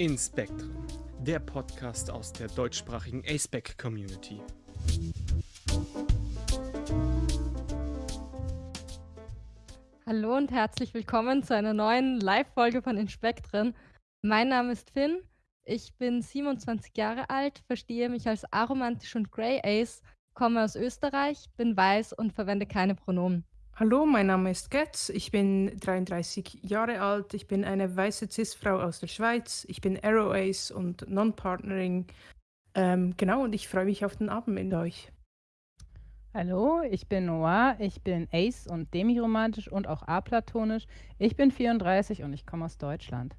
In Spectrum, der Podcast aus der deutschsprachigen ASPEC Community. Hallo und herzlich willkommen zu einer neuen Live-Folge von Inspektren. Mein Name ist Finn, ich bin 27 Jahre alt, verstehe mich als aromantisch und Grey Ace, komme aus Österreich, bin weiß und verwende keine Pronomen. Hallo, mein Name ist Getz, ich bin 33 Jahre alt, ich bin eine weiße Cis-Frau aus der Schweiz, ich bin Arrow Ace und Non-Partnering. Ähm, genau, und ich freue mich auf den Abend mit euch. Hallo, ich bin Noir, ich bin Ace und demiromantisch und auch aplatonisch. Ich bin 34 und ich komme aus Deutschland.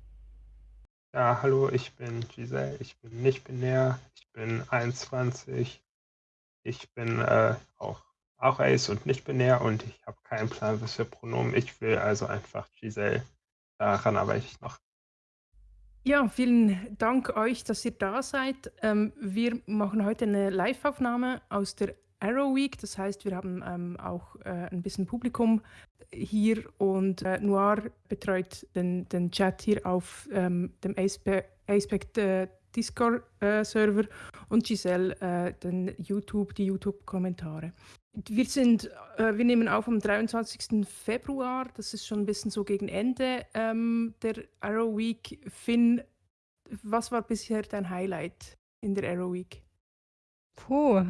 Ja, hallo, ich bin Giselle, ich bin nicht binär, ich bin 21, ich bin äh, auch auch Ace und nicht binär und ich habe keinen Plan, was für Pronomen ich will, also einfach Giselle. Daran arbeite ich noch. Ja, vielen Dank euch, dass ihr da seid. Ähm, wir machen heute eine Live-Aufnahme aus der Arrow Week. Das heißt, wir haben ähm, auch äh, ein bisschen Publikum hier und äh, Noir betreut den, den Chat hier auf ähm, dem Aspect äh, Discord-Server und Giselle äh, den YouTube, die YouTube-Kommentare. Wir sind, äh, wir nehmen auf am 23. Februar, das ist schon ein bisschen so gegen Ende ähm, der Arrow Week. Finn, was war bisher dein Highlight in der Arrow Week? Puh,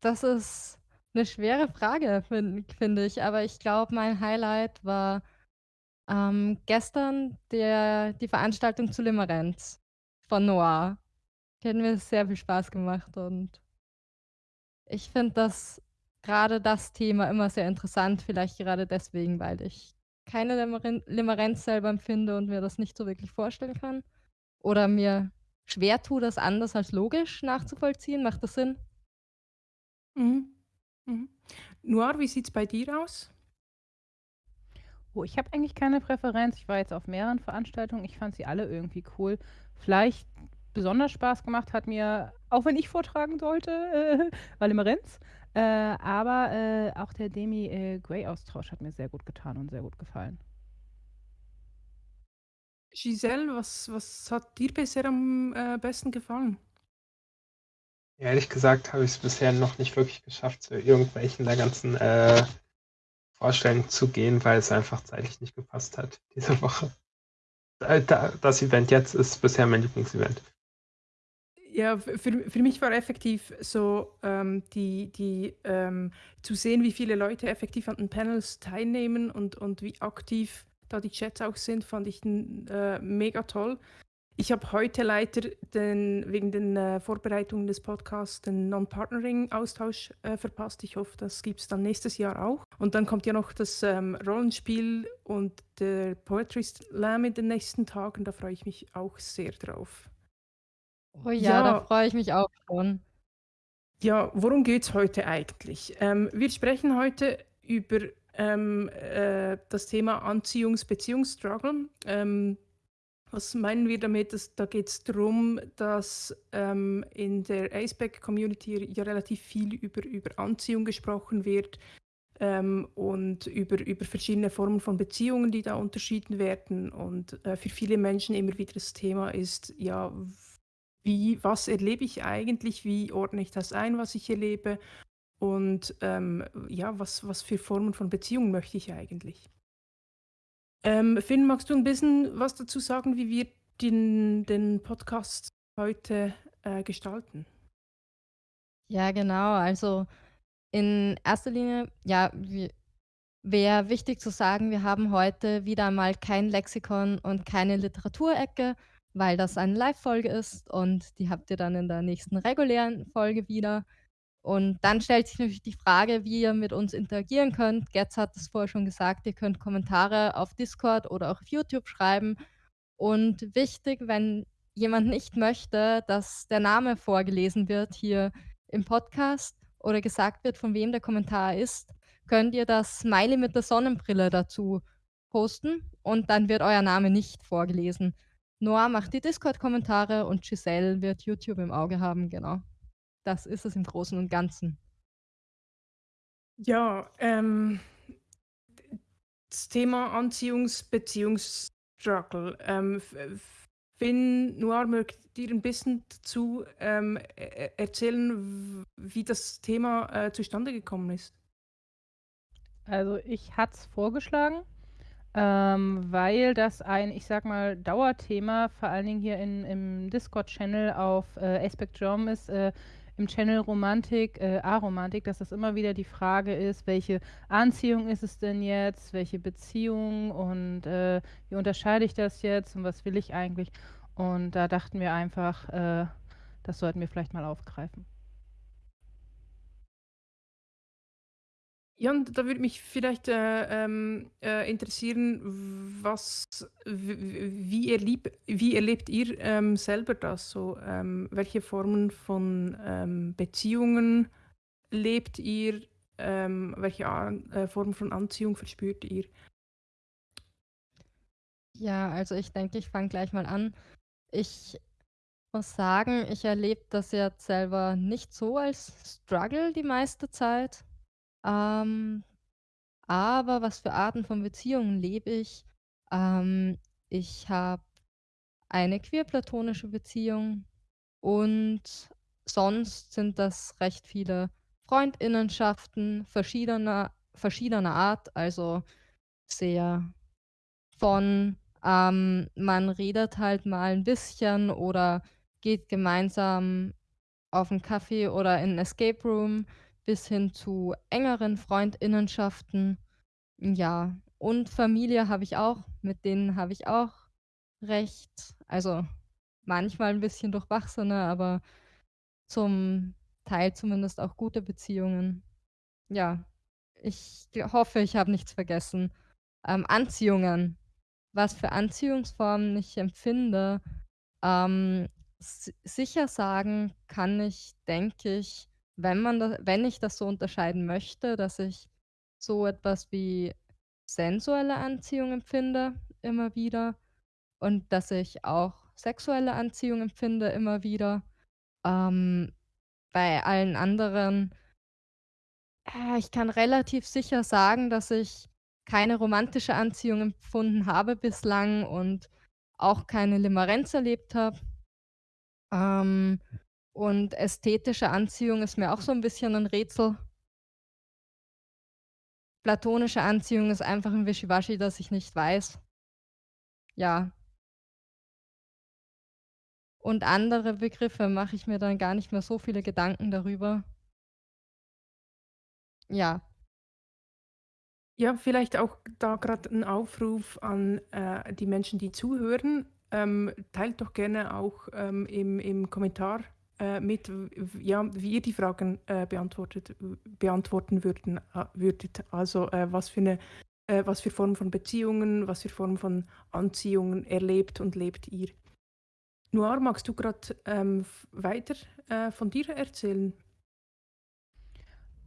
das ist eine schwere Frage, finde find ich. Aber ich glaube, mein Highlight war ähm, gestern der, die Veranstaltung zu Limerenz von Noir. Die hat mir sehr viel Spaß gemacht und ich finde das gerade das Thema immer sehr interessant, vielleicht gerade deswegen, weil ich keine Limerenz selber empfinde und mir das nicht so wirklich vorstellen kann. Oder mir schwer tue, das anders als logisch nachzuvollziehen. Macht das Sinn? Mhm. Mhm. Noir, wie sieht es bei dir aus? Oh, ich habe eigentlich keine Präferenz. Ich war jetzt auf mehreren Veranstaltungen. Ich fand sie alle irgendwie cool. Vielleicht besonders Spaß gemacht hat mir, auch wenn ich vortragen sollte, äh, war Limerenz. Äh, aber äh, auch der Demi-Grey-Austausch äh, hat mir sehr gut getan und sehr gut gefallen. Giselle, was, was hat dir bisher am äh, besten gefallen? Ehrlich gesagt habe ich es bisher noch nicht wirklich geschafft, zu irgendwelchen der ganzen äh, Vorstellungen zu gehen, weil es einfach zeitlich nicht gepasst hat diese Woche. Das Event jetzt ist bisher mein Lieblingsevent. Ja, für, für mich war effektiv so, ähm, die, die, ähm, zu sehen, wie viele Leute effektiv an den Panels teilnehmen und, und wie aktiv da die Chats auch sind, fand ich äh, mega toll. Ich habe heute leider den, wegen den äh, Vorbereitungen des Podcasts den Non-Partnering-Austausch äh, verpasst. Ich hoffe, das gibt es dann nächstes Jahr auch. Und dann kommt ja noch das ähm, Rollenspiel und der Poetry Slam in den nächsten Tagen. Da freue ich mich auch sehr drauf. Oh ja, da freue ich mich auch schon. Ja, worum geht es heute eigentlich? Ähm, wir sprechen heute über ähm, äh, das Thema Anziehungs-Beziehungsstruggle. Ähm, was meinen wir damit? Dass, da geht es darum, dass ähm, in der Aceback-Community ja relativ viel über, über Anziehung gesprochen wird ähm, und über, über verschiedene Formen von Beziehungen, die da unterschieden werden. Und äh, für viele Menschen immer wieder das Thema ist, ja, wie, was erlebe ich eigentlich, wie ordne ich das ein, was ich erlebe und ähm, ja, was, was für Formen von Beziehungen möchte ich eigentlich. Ähm, Finn, magst du ein bisschen was dazu sagen, wie wir den, den Podcast heute äh, gestalten? Ja, genau. Also in erster Linie, ja, wäre wichtig zu sagen, wir haben heute wieder einmal kein Lexikon und keine Literaturecke, weil das eine Live-Folge ist und die habt ihr dann in der nächsten regulären Folge wieder. Und dann stellt sich natürlich die Frage, wie ihr mit uns interagieren könnt. Getz hat es vorher schon gesagt, ihr könnt Kommentare auf Discord oder auch auf YouTube schreiben. Und wichtig, wenn jemand nicht möchte, dass der Name vorgelesen wird hier im Podcast oder gesagt wird, von wem der Kommentar ist, könnt ihr das Smiley mit der Sonnenbrille dazu posten und dann wird euer Name nicht vorgelesen. Noah macht die Discord-Kommentare und Giselle wird YouTube im Auge haben, genau. Das ist es im Großen und Ganzen. Ja, ähm, das Thema Anziehungs-Beziehungsstruggle. Ähm, Finn Noir, mögt ihr ein bisschen dazu ähm, e-, e-, erzählen, wie das Thema äh, zustande gekommen ist? Also ich hatte es vorgeschlagen, ähm, weil das ein, ich sag mal, Dauerthema, vor allen Dingen hier in, im Discord-Channel auf äh, Aspect Jom ist, äh, im Channel Romantik, äh, Aromantik, dass das immer wieder die Frage ist, welche Anziehung ist es denn jetzt, welche Beziehung und äh, wie unterscheide ich das jetzt und was will ich eigentlich? Und da dachten wir einfach, äh, das sollten wir vielleicht mal aufgreifen. Ja, und da würde mich vielleicht äh, ähm, äh, interessieren, was, wie, erlieb, wie erlebt ihr ähm, selber das so? Ähm, welche Formen von ähm, Beziehungen lebt ihr? Ähm, welche äh, Formen von Anziehung verspürt ihr? Ja, also ich denke, ich fange gleich mal an. Ich muss sagen, ich erlebe das jetzt selber nicht so als Struggle die meiste Zeit. Ähm, aber was für Arten von Beziehungen lebe ich? Ähm, ich habe eine queer-platonische Beziehung und sonst sind das recht viele Freundinnenschaften verschiedener verschiedener Art, also sehr von, ähm, man redet halt mal ein bisschen oder geht gemeinsam auf 'n Kaffee oder in 'n Escape Room bis hin zu engeren Freundinnenschaften. Ja, und Familie habe ich auch, mit denen habe ich auch recht also, manchmal 'n bisschen durchwachsene, aber zum Teil zumindest auch gute Beziehungen. Ja, ich hoffe, ich habe nichts vergessen. Ähm, Anziehungen. Was für Anziehungsformen ich empfinde, ähm, si sicher sagen kann ich, denke ich wenn man da wenn ich das so unterscheiden möchte, dass ich so etwas wie sensuelle Anziehung empfinde immer wieder und dass ich auch sexuelle Anziehung empfinde immer wieder. Ähm, bei allen anderen äh, ich kann relativ sicher sagen, dass ich keine romantische Anziehung empfunden habe bislang und auch keine Limerenz erlebt habe. Ähm, und ästhetische Anziehung ist mir auch so 'n bisschen 'n Rätsel. Platonische Anziehung ist einfach 'n Wischiwaschi, das ich nicht weiß. Ja. Und andere Begriffe mache ich mir dann gar nicht mehr so viele Gedanken darüber. Ja. Ja, vielleicht auch da grad 'n Aufruf an, äh, die Menschen, die zuhören. Ähm, teilt doch gerne auch, ähm, im im Kommentar äh, mit, ja, wie ihr die Fragen äh, beantwortet, beantworten würden, äh, würdet. Also äh, was für eine was für Formen von Beziehungen, was für Formen von Anziehungen erlebt und lebt ihr. Noir, magst du gerade ähm, weiter von dir erzählen?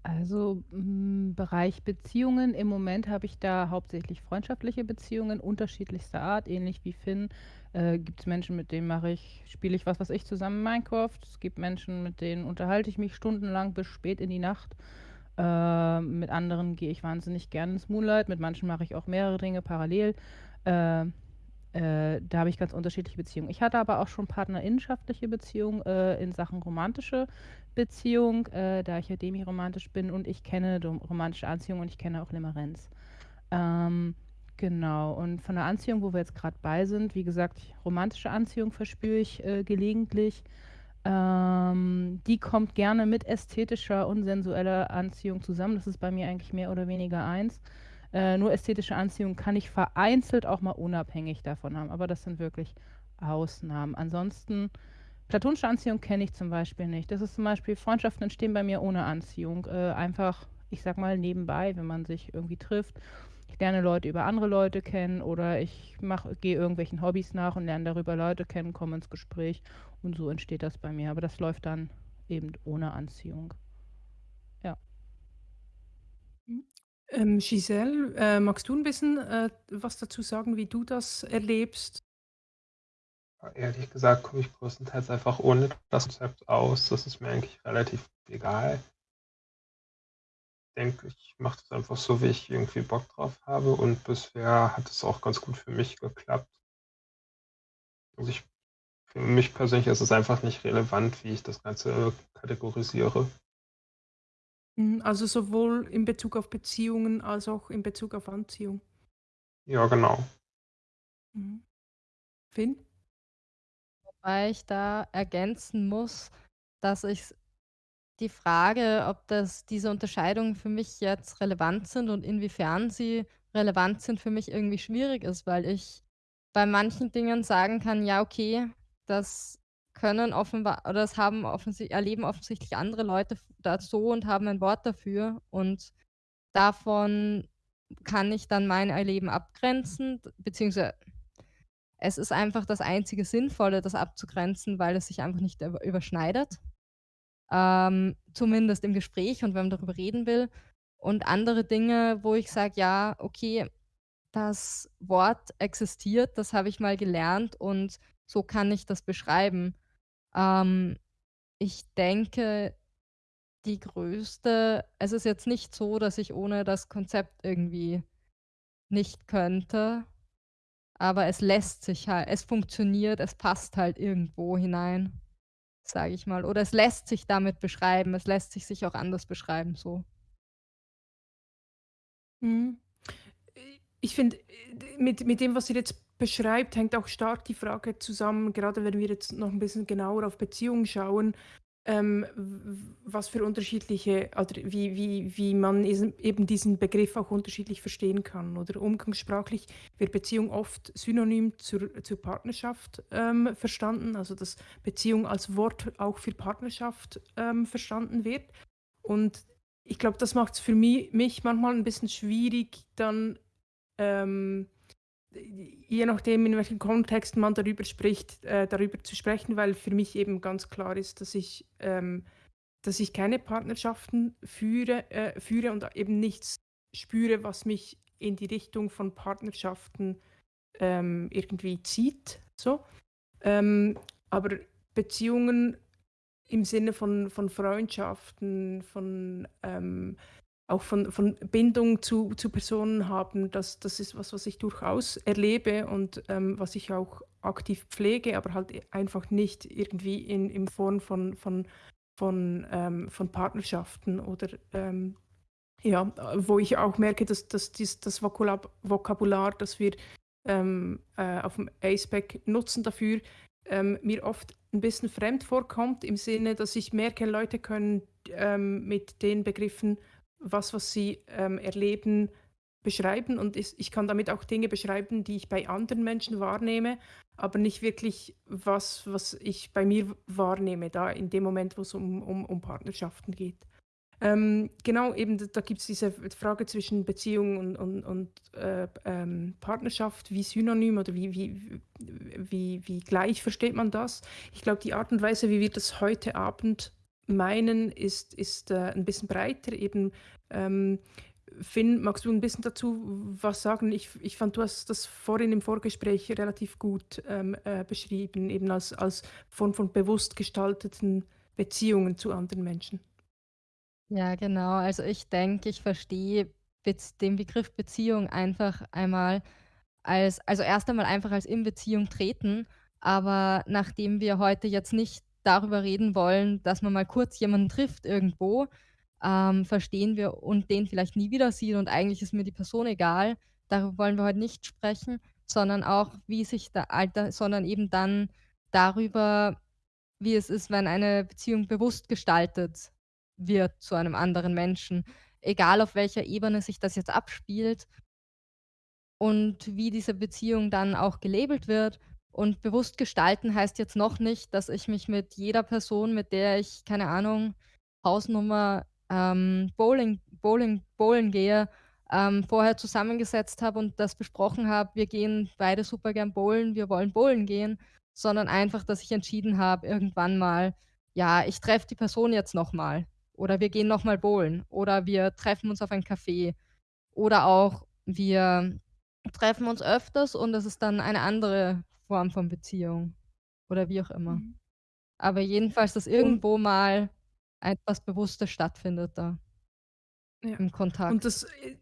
Also im Bereich Beziehungen, im Moment habe ich da hauptsächlich freundschaftliche Beziehungen unterschiedlichster Art, ähnlich wie Finn äh, gibt es Menschen, mit denen mache ich spiele ich was weiß ich zusammen Minecraft. Es gibt Menschen, mit denen unterhalte ich mich stundenlang bis spät in die Nacht. Äh, mit anderen gehe ich wahnsinnig gerne ins Moonlight, mit manchen mache ich auch mehrere Dinge parallel. Äh, äh, da habe ich ganz unterschiedliche Beziehungen. Ich hatte aber auch schon partnerinnenschaftliche Beziehungen äh, in Sachen romantische Beziehung, äh, da ich ja demiromantisch bin und ich kenne romantische Anziehung und ich kenne auch Limerenz. Ähm, Genau, und von der Anziehung, wo wir jetzt gerade bei sind, wie gesagt, romantische Anziehung verspüre ich, äh, gelegentlich. Ähm, die kommt gerne mit ästhetischer und sensueller Anziehung zusammen. Das ist bei mir eigentlich mehr oder weniger eins. Äh, nur ästhetische Anziehung kann ich vereinzelt auch mal unabhängig davon haben, aber das sind wirklich Ausnahmen. Ansonsten platonische Anziehung kenne ich zum Beispiel nicht. Das ist zum Beispiel Freundschaften entstehen bei mir ohne Anziehung. Äh, einfach, ich sag mal, nebenbei, wenn man sich irgendwie trifft ich lerne Leute über andere Leute kennen oder ich gehe irgendwelchen Hobbys nach und lerne darüber Leute kennen, komme ins Gespräch und so entsteht das bei mir. Aber das läuft dann eben ohne Anziehung. Ja. Ähm, Giselle, äh, magst du ein bisschen äh, was dazu sagen, wie du das erlebst? Ehrlich gesagt komme ich größtenteils einfach ohne das Konzept aus. Das ist mir eigentlich relativ egal denke, ich mache das einfach so, wie ich irgendwie Bock drauf habe und bisher hat es auch ganz gut für mich geklappt. Also, ich für mich persönlich ist es einfach nicht relevant, wie ich das Ganze kategorisiere. Mhm, also sowohl in Bezug auf Beziehungen als auch in Bezug auf Anziehung. Ja, genau. Mhm. Finn? Wobei ich da ergänzen muss, dass ich die Frage, ob das diese Unterscheidungen für mich jetzt relevant sind und inwiefern sie relevant sind, für mich irgendwie schwierig ist, weil ich bei manchen Dingen sagen kann: „Ja, okay, das können offenbar oder das haben offensi erleben offensichtlich andere Leute f da so und haben ein Wort dafür und davon kann ich dann mein Erleben abgrenzen, beziehungsweise es ist einfach das einzige Sinnvolle, das abzugrenzen, weil es sich einfach nicht über überschneidet, ähm, zumindest im Gespräch und wenn man darüber reden will. Und andere Dinge, wo ich sage: „Ja, okay, das Wort existiert, das habe ich mal gelernt und so kann ich das beschreiben.“ Ähm, ich denke, die größte es ist jetzt nicht so, dass ich ohne das Konzept irgendwie nicht könnte, aber es lässt sich halt es funktioniert, es passt halt irgendwo hinein, sage ich mal. Oder es lässt sich damit beschreiben, es lässt sich sich auch anders beschreiben so. Mhm. ich finde, mit mit dem, was ihr jetzt beschreibt, hängt auch stark die Frage zusammen, gerade wenn wir jetzt noch ein bisschen genauer auf Beziehungen schauen, ähm, was für unterschiedliche oder wie wie wie man eben diesen Begriff auch unterschiedlich verstehen kann, oder umgangssprachlich wird Beziehung oft synonym zur zur Partnerschaft, ähm, verstanden, also dass Beziehung als Wort auch für Partnerschaft, ähm, verstanden wird. Und ich glaube, das macht's für mi mich manchmal ein bisschen schwierig, dann, ähm je nachdem, in welchem Kontext man darüber spricht, äh, darüber zu sprechen, weil für mich eben ganz klar ist, dass ich, ähm, dass ich keine Partnerschaften führe, äh, führe und eben nichts spüre, was mich in die Richtung von Partnerschaften ähm, irgendwie zieht. So. Ähm, aber Beziehungen im Sinne von, von Freundschaften, von ähm, auch von, von Bindung zu, zu Personen haben, das, das ist was, was ich durchaus erlebe und ähm, was ich auch aktiv pflege, aber halt einfach nicht irgendwie in, in Form von, von, von, ähm, von Partnerschaften oder ähm, ja, wo ich auch merke, dass, dass dies, das Vokabular, das wir ähm, äh, auf dem ACEPAC nutzen dafür, ähm, mir oft ein bisschen fremd vorkommt, im Sinne, dass ich merke, Leute können ähm, mit den Begriffen was, was sie ähm, erleben, beschreiben. Und ich, ich kann damit auch Dinge beschreiben, die ich bei anderen Menschen wahrnehme, aber nicht wirklich was, was ich bei mir wahrnehme, da in dem Moment, wo es um, um, um Partnerschaften geht. Ähm, genau, eben da gibt es diese Frage zwischen Beziehung und, und, und äh, ähm, Partnerschaft, wie synonym oder wie, wie, wie, wie gleich versteht man das? Ich glaube, die Art und Weise, wie wir das heute Abend meinen, ist, ist äh, ein bisschen breiter. Eben, ähm, Finn, magst du ein bisschen dazu was sagen? Ich, ich fand, du hast das vorhin im Vorgespräch relativ gut ähm, äh, beschrieben, eben als, als Form von bewusst gestalteten Beziehungen zu anderen Menschen. Ja, genau. Also ich denke, ich verstehe den Begriff Beziehung einfach einmal als, also erst einmal einfach als in Beziehung treten, aber nachdem wir heute jetzt nicht darüber reden wollen, dass man mal kurz jemanden trifft irgendwo, ähm, verstehen wir und den vielleicht nie wieder sieht und eigentlich ist mir die Person egal. Darüber wollen wir heute nicht sprechen, sondern auch, wie sich der Alter sondern eben dann darüber, wie es ist, wenn eine Beziehung bewusst gestaltet wird zu einem anderen Menschen, egal auf welcher Ebene sich das jetzt abspielt und wie diese Beziehung dann auch gelabelt wird und bewusst gestalten heißt jetzt noch nicht, dass ich mich mit jeder Person, mit der ich, keine Ahnung, Hausnummer, ähm, Bowling Bowling bowlen gehe, ähm, vorher zusammengesetzt habe und das besprochen habe: „Wir gehen beide super gern bowlen, wir wollen bowlen gehen“, sondern einfach, dass ich entschieden habe irgendwann mal: „Ja, ich treffe die Person jetzt noch mal“ oder „Wir gehen noch mal bowlen“ oder „Wir treffen uns auf ein Café“ oder auch „Wir treffen uns öfters und es ist dann eine andere Form von Beziehung oder wie auch immer. Mhm. Aber jedenfalls, dass Und irgendwo mal etwas Bewusstes stattfindet da ja, im und Kontakt. das, äh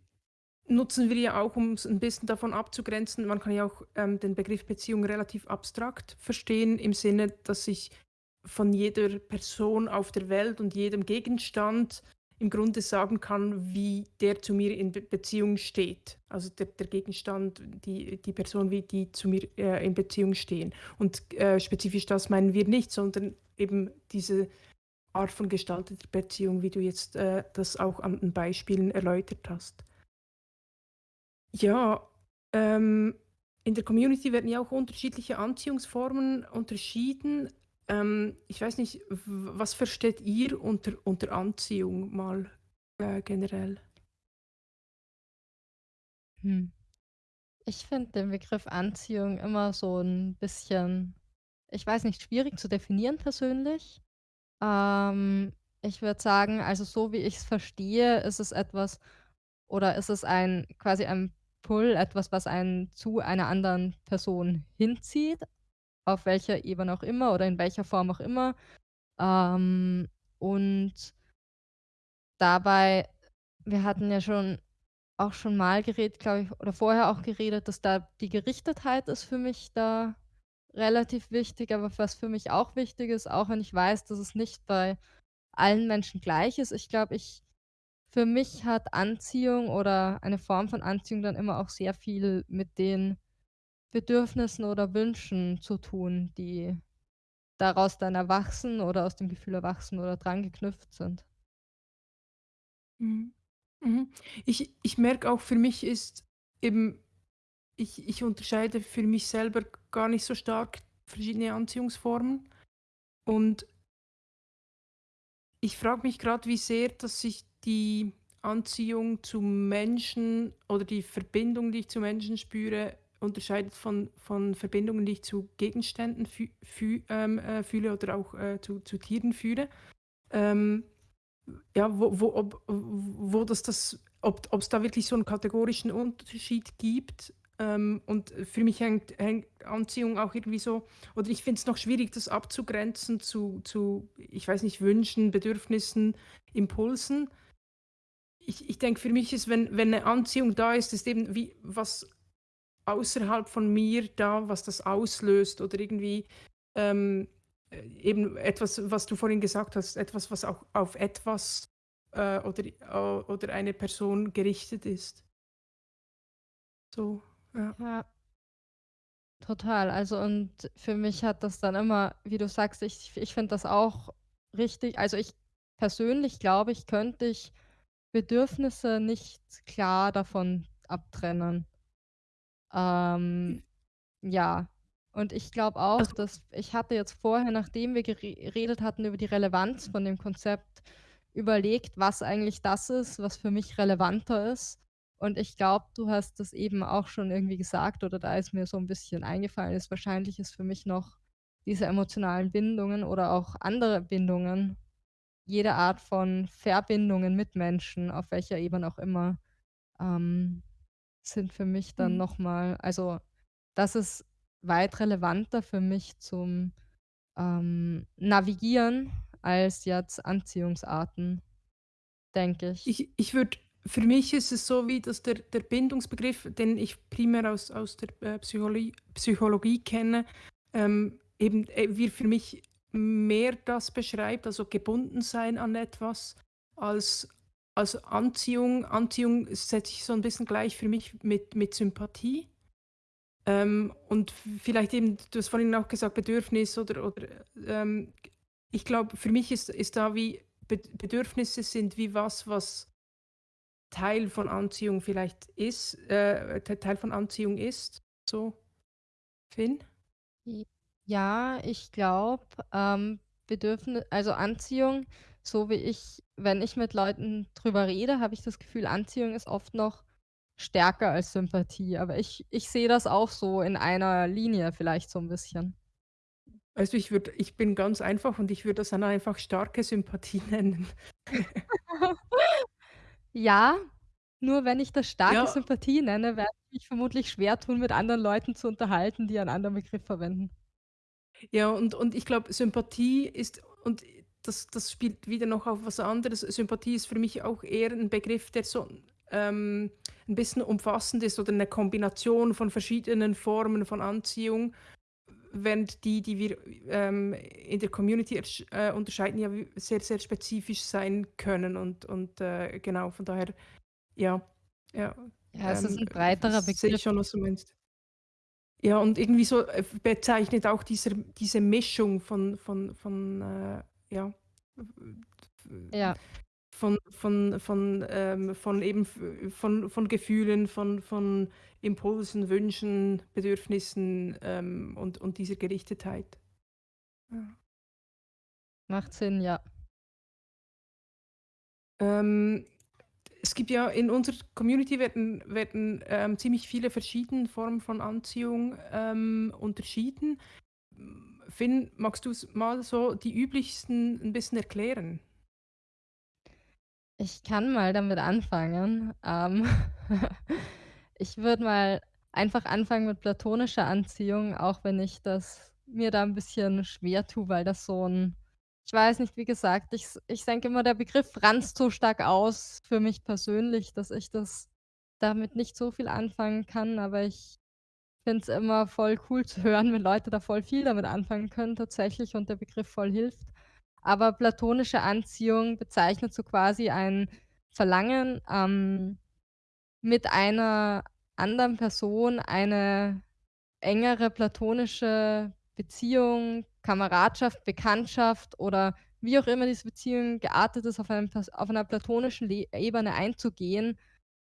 nutzen wir ja auch, um es ein bisschen davon abzugrenzen. Man kann ja auch ähm, den Begriff Beziehung relativ abstrakt verstehen, im Sinne, dass ich von jeder Person auf der Welt und jedem Gegenstand im Grunde sagen kann, wie der zu mir in Be Beziehung steht. Also der, der, Gegenstand, die, die Person, wie die zu mir äh, in Beziehung stehen. Und äh, spezifisch das meinen wir nicht, sondern eben diese Art von gestalteter Beziehung, wie du jetzt äh, das auch an den Beispielen erläutert hast. Ja, ähm, in der Community werden ja auch unterschiedliche Anziehungsformen unterschieden. Ähm, ich weiß nicht, was versteht ihr unter, unter Anziehung mal äh, generell? Hm. Ich finde den Begriff Anziehung immer so ein bisschen, ich weiß nicht, schwierig zu definieren persönlich. Ähm, ich würde sagen, also so wie ich es verstehe, ist es etwas oder ist es ein quasi ein Pull, etwas, was einen zu einer anderen Person hinzieht, auf welcher Ebene auch immer oder in welcher Form auch immer. Ähm, und dabei wir hatten ja schon auch schon mal geredet, glaube ich, oder vorher auch geredet, dass da die Gerichtetheit ist für mich da relativ wichtig, aber was für mich auch wichtig ist, auch wenn ich weiß, dass es nicht bei allen Menschen gleich ist. Ich glaube, ich für mich hat Anziehung oder eine Form von Anziehung dann immer auch sehr viel mit den Bedürfnissen oder Wünschen zu tun, die daraus dann erwachsen oder aus dem Gefühl erwachsen oder dran geknüpft sind. Mhm. Mhm. Ich, ich merke auch, für mich ist eben, ich, ich unterscheide für mich selber gar nicht so stark verschiedene Anziehungsformen. Und ich frage mich gerade, wie sehr, dass sich die Anziehung zu Menschen oder die Verbindung, die ich zu Menschen spüre, unterscheidet von, von Verbindungen, die ich zu Gegenständen fü fü ähm, äh, fühle oder auch äh, zu, zu Tieren fühle. Ähm, ja, wo, wo, ob, wo das, das ob es da wirklich so einen kategorischen Unterschied gibt. Ähm, und für mich hängt, hängt Anziehung auch irgendwie so, oder ich finde es noch schwierig, das abzugrenzen zu, zu, ich weiß nicht, Wünschen, Bedürfnissen, Impulsen ich, ich denke, für mich ist, wenn, wenn eine Anziehung da ist, ist eben wie was außerhalb von mir da, was das auslöst oder irgendwie ähm, äh, eben etwas, was du vorhin gesagt hast, etwas, was auch auf etwas äh, oder, äh, oder eine Person gerichtet ist. So, ja. Ja, total. Also und für mich hat das dann immer, wie du sagst, ich, ich finde das auch richtig. Also ich persönlich glaube, ich könnte ich Bedürfnisse nicht klar davon abtrennen. Ähm, ja. Und ich glaube auch, Also dass ich hatte jetzt vorher, nachdem wir geredet hatten über die Relevanz von dem Konzept, überlegt, was eigentlich das ist, was für mich relevanter ist. Und ich glaube, du hast das eben auch schon irgendwie gesagt oder da ist mir so ein bisschen eingefallen ist, wahrscheinlich ist für mich noch diese emotionalen Bindungen oder auch andere Bindungen jede Art von Verbindungen mit Menschen, auf welcher Ebene auch immer, ähm, sind für mich dann Mhm. noch mal also, das ist weit relevanter für mich zum, ähm, Navigieren als jetzt Anziehungsarten, denke ich. Ich, ich würde, für mich ist es so wie, dass der, der Bindungsbegriff, den ich primär aus, aus der äh, Psychologie, Psychologie kenne, ähm, eben äh, wir für mich mehr das beschreibt, also gebunden sein an etwas, als, als Anziehung. Anziehung setze ich so ein bisschen gleich für mich mit, mit Sympathie. Ähm, und vielleicht eben, du hast vorhin auch gesagt, Bedürfnis oder, oder ähm, ich glaube, für mich ist, ist da wie Bedürfnisse sind wie was, was Teil von Anziehung vielleicht ist, äh, Teil von Anziehung ist. So, Finn? Ja, ich glaube, ähm, Bedürfni also Anziehung, so wie ich wenn ich mit Leuten drüber rede, habe ich das Gefühl, Anziehung ist oft noch stärker als Sympathie. Aber ich ich sehe das auch so in einer Linie vielleicht so ein bisschen. Du, ich würde ich bin ganz einfach und ich würde das dann einfach starke Sympathie nennen. Ja, nur wenn ich das starke Ja. Sympathie nenne, werde ich mich vermutlich schwer tun, mit anderen Leuten zu unterhalten, die einen anderen Begriff verwenden. Ja, und und ich glaube, Sympathie ist und das das spielt wieder noch auf was anderes. Sympathie ist für mich auch eher ein Begriff, der so ähm, ein bisschen umfassend ist oder eine Kombination von verschiedenen Formen von Anziehung, während die, die wir ähm, in der Community äh, unterscheiden, ja sehr, sehr spezifisch sein können. Und, und äh, genau, von daher, ja. Ja, ja es ähm, ist ein breiterer Begriff. Sehe schon, was du meinst. Ja, und irgendwie so äh, bezeichnet auch dieser, diese Mischung von, von, von äh, ja, ja. Von, von, von, ähm, von eben von, von Gefühlen, von, von Impulsen, Wünschen, Bedürfnissen ähm, und, und dieser Gerichtetheit. Ja. Macht Sinn, ja. Ähm, es gibt ja in unserer Community werden, werden ähm, ziemlich viele verschiedene Formen von Anziehung ähm, unterschieden. Finn, magst du mal so die üblichsten ein bisschen erklären? Ich kann mal damit anfangen. Ähm, ich würde mal einfach anfangen mit platonischer Anziehung, auch wenn ich das mir da ein bisschen schwer tue, weil das so ein ich weiß nicht, wie gesagt, ich ich denke immer, der Begriff franzt so stark aus für mich persönlich, dass ich das damit nicht so viel anfangen kann, aber ich finde es immer voll cool zu hören, wenn Leute da voll viel damit anfangen können tatsächlich und der Begriff voll hilft. Aber platonische Anziehung bezeichnet so quasi ein Verlangen, ähm, mit einer anderen Person eine engere platonische Beziehung, Kameradschaft, Bekanntschaft oder wie auch immer diese Beziehung geartet ist, auf einem auf einer platonischen Le Ebene einzugehen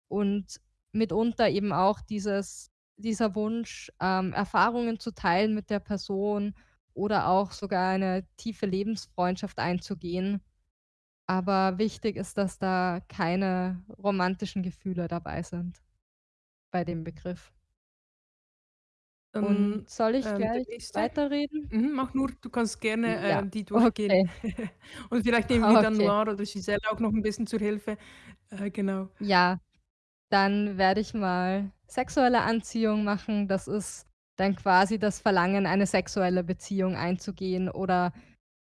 und mitunter eben auch dieses dieser Wunsch, ähm, Erfahrungen zu teilen mit der Person oder auch sogar eine tiefe Lebensfreundschaft einzugehen. Aber wichtig ist, dass da keine romantischen Gefühle dabei sind bei dem Begriff. Und ähm, soll ich ähm, gleich weiterreden? Mhm, mach nur, du kannst gerne Ja, äh, die durchgehen. okay. Und vielleicht nehmen wir dann Noir oder Giselle auch noch ein bisschen zur Hilfe. Äh, genau. Ja, dann werde ich mal sexuelle Anziehung machen. Das ist dann quasi das Verlangen, eine sexuelle Beziehung einzugehen oder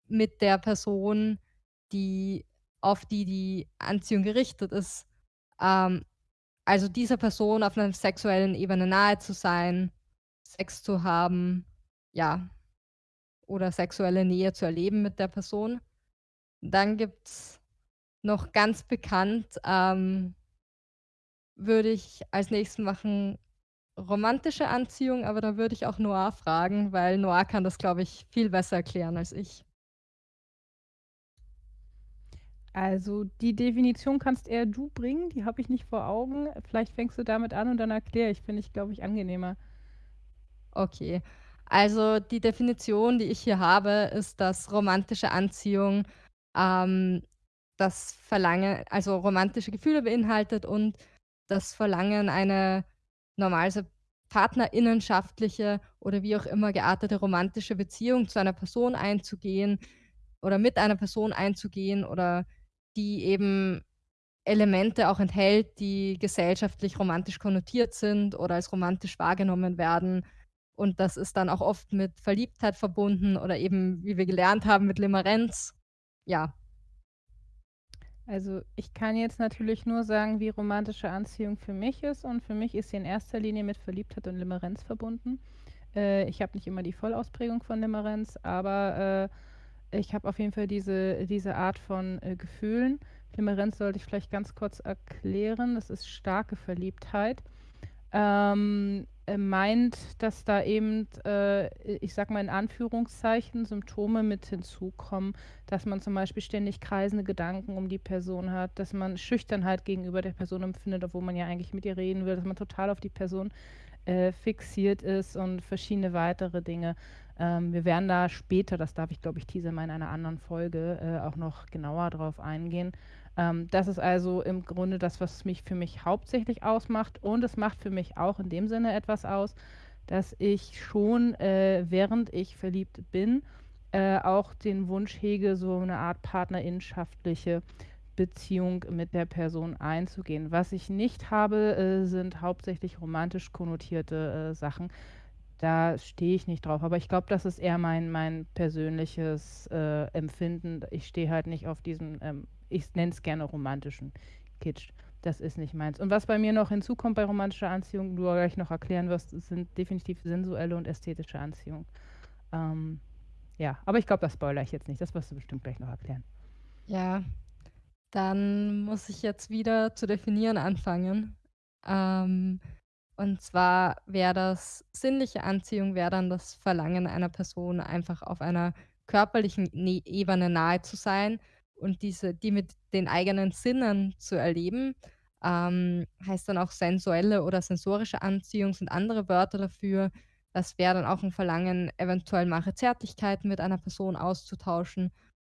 mit der Person, die auf die die Anziehung gerichtet ist, ähm, also dieser Person auf einer sexuellen Ebene nahe zu sein Sex zu haben, ja, oder sexuelle Nähe zu erleben mit der Person. Dann gibt's noch ganz bekannt, ähm würde ich als Nächstes machen romantische Anziehung, aber da würde ich auch Noir fragen, weil Noir kann das, glaube ich, viel besser erklären als ich. Also, die Definition kannst eher du bringen, die habe ich nicht vor Augen. Vielleicht fängst du damit an und dann erkläre ich, finde ich, glaube ich, angenehmer. Okay. Also die Definition, die ich hier habe, ist, dass romantische Anziehung ähm, das Verlangen, also romantische Gefühle beinhaltet und das Verlangen, eine normalerweise partnerinnenschaftliche oder wie auch immer geartete romantische Beziehung zu einer Person einzugehen oder mit einer Person einzugehen oder die eben Elemente auch enthält, die gesellschaftlich romantisch konnotiert sind oder als romantisch wahrgenommen werden und das ist dann auch oft mit Verliebtheit verbunden oder eben, wie wir gelernt haben, mit Limerenz. Ja. Also ich kann jetzt natürlich nur sagen, wie romantische Anziehung für mich ist. Und für mich ist sie in erster Linie mit Verliebtheit und Limerenz verbunden. Äh, ich habe nicht immer die Vollausprägung von Limerenz, aber äh, ich habe auf jeden Fall diese, diese Art von äh, Gefühlen. Limerenz sollte ich vielleicht ganz kurz erklären. Das ist starke Verliebtheit. Ähm, äh, meint, dass da eben, äh, ich sag mal in Anführungszeichen, Symptome mit hinzukommen, dass man zum Beispiel ständig kreisende Gedanken um die Person hat, dass man Schüchternheit gegenüber der Person empfindet, obwohl man ja eigentlich mit ihr reden will, dass man total auf die Person äh, fixiert ist und verschiedene weitere Dinge. Ähm, wir werden da später, das darf ich glaube ich teaser mal in einer anderen Folge, äh, auch noch genauer drauf eingehen. Ähm, das ist also im Grunde das, was mich für mich hauptsächlich ausmacht. Und es macht für mich auch in dem Sinne etwas aus, dass ich schon, äh, während ich verliebt bin, äh, auch den Wunsch hege, so eine Art partnerinschaftliche Beziehung mit der Person einzugehen. Was ich nicht habe, äh, sind hauptsächlich romantisch konnotierte äh, Sachen. Da stehe ich nicht drauf. Aber ich glaube, das ist eher mein, mein persönliches äh, Empfinden. Ich stehe halt nicht auf diesen ähm, ich nenne es gerne romantischen Kitsch. das ist nicht meins. Und was bei mir noch hinzukommt bei romantischer Anziehung, du gleich noch erklären wirst, sind definitiv sensuelle und ästhetische Anziehung. Ähm, ja, aber ich glaube, das spoilere ich jetzt nicht. Das wirst du bestimmt gleich noch erklären. Ja, dann muss ich jetzt wieder zu definieren anfangen. Ähm, und zwar wäre das sinnliche Anziehung wäre dann das Verlangen einer Person, einfach auf einer körperlichen ne Ebene nahe zu sein und diese die mit den eigenen Sinnen zu erleben. Ähm, heißt dann auch sensuelle oder sensorische Anziehung sind andere Wörter dafür. Das wäre dann auch ein Verlangen, eventuell mache Zärtlichkeiten mit einer Person auszutauschen.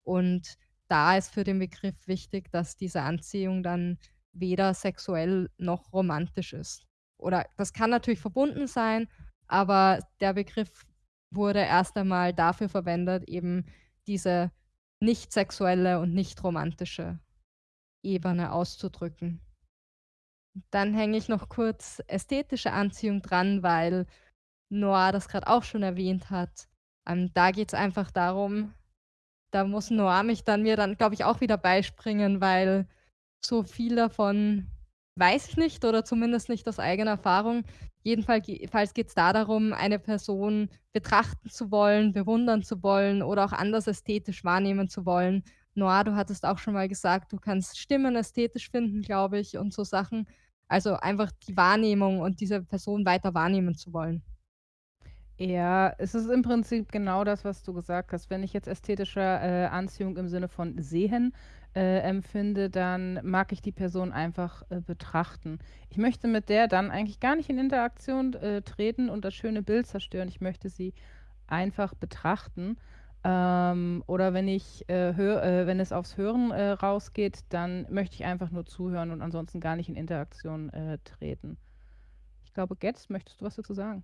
Und da ist für den Begriff wichtig, dass diese Anziehung dann weder sexuell noch romantisch ist. Oder das kann natürlich verbunden sein, aber der Begriff wurde erst einmal dafür verwendet, eben diese nicht sexuelle und nicht romantische Ebene auszudrücken. Dann hänge ich noch kurz ästhetische Anziehung dran, weil Noah das gerade auch schon erwähnt hat. Ähm, da es einfach darum da muss Noah mich dann mir dann, glaube ich, auch wieder beispringen, weil so viel davon weiß ich nicht oder zumindest nicht aus eigener Erfahrung. Jedenfalls geht es da darum, eine Person betrachten zu wollen, bewundern zu wollen oder auch anders ästhetisch wahrnehmen zu wollen. Noah, du hattest auch schon mal gesagt, du kannst Stimmen ästhetisch finden, glaube ich, und so Sachen. Also einfach die Wahrnehmung und diese Person weiter wahrnehmen zu wollen. Ja, es ist im Prinzip genau das, was du gesagt hast. Wenn ich jetzt ästhetische äh, Anziehung im Sinne von sehen äh, empfinde, dann mag ich die Person einfach äh, betrachten. Ich möchte mit der dann eigentlich gar nicht in Interaktion äh, treten und das schöne Bild zerstören. Ich möchte sie einfach betrachten. Ähm, oder wenn ich äh, hör, äh, wenn es aufs Hören äh, rausgeht, dann möchte ich einfach nur zuhören und ansonsten gar nicht in Interaktion treten. Ich glaube, Getz, möchtest du was dazu sagen?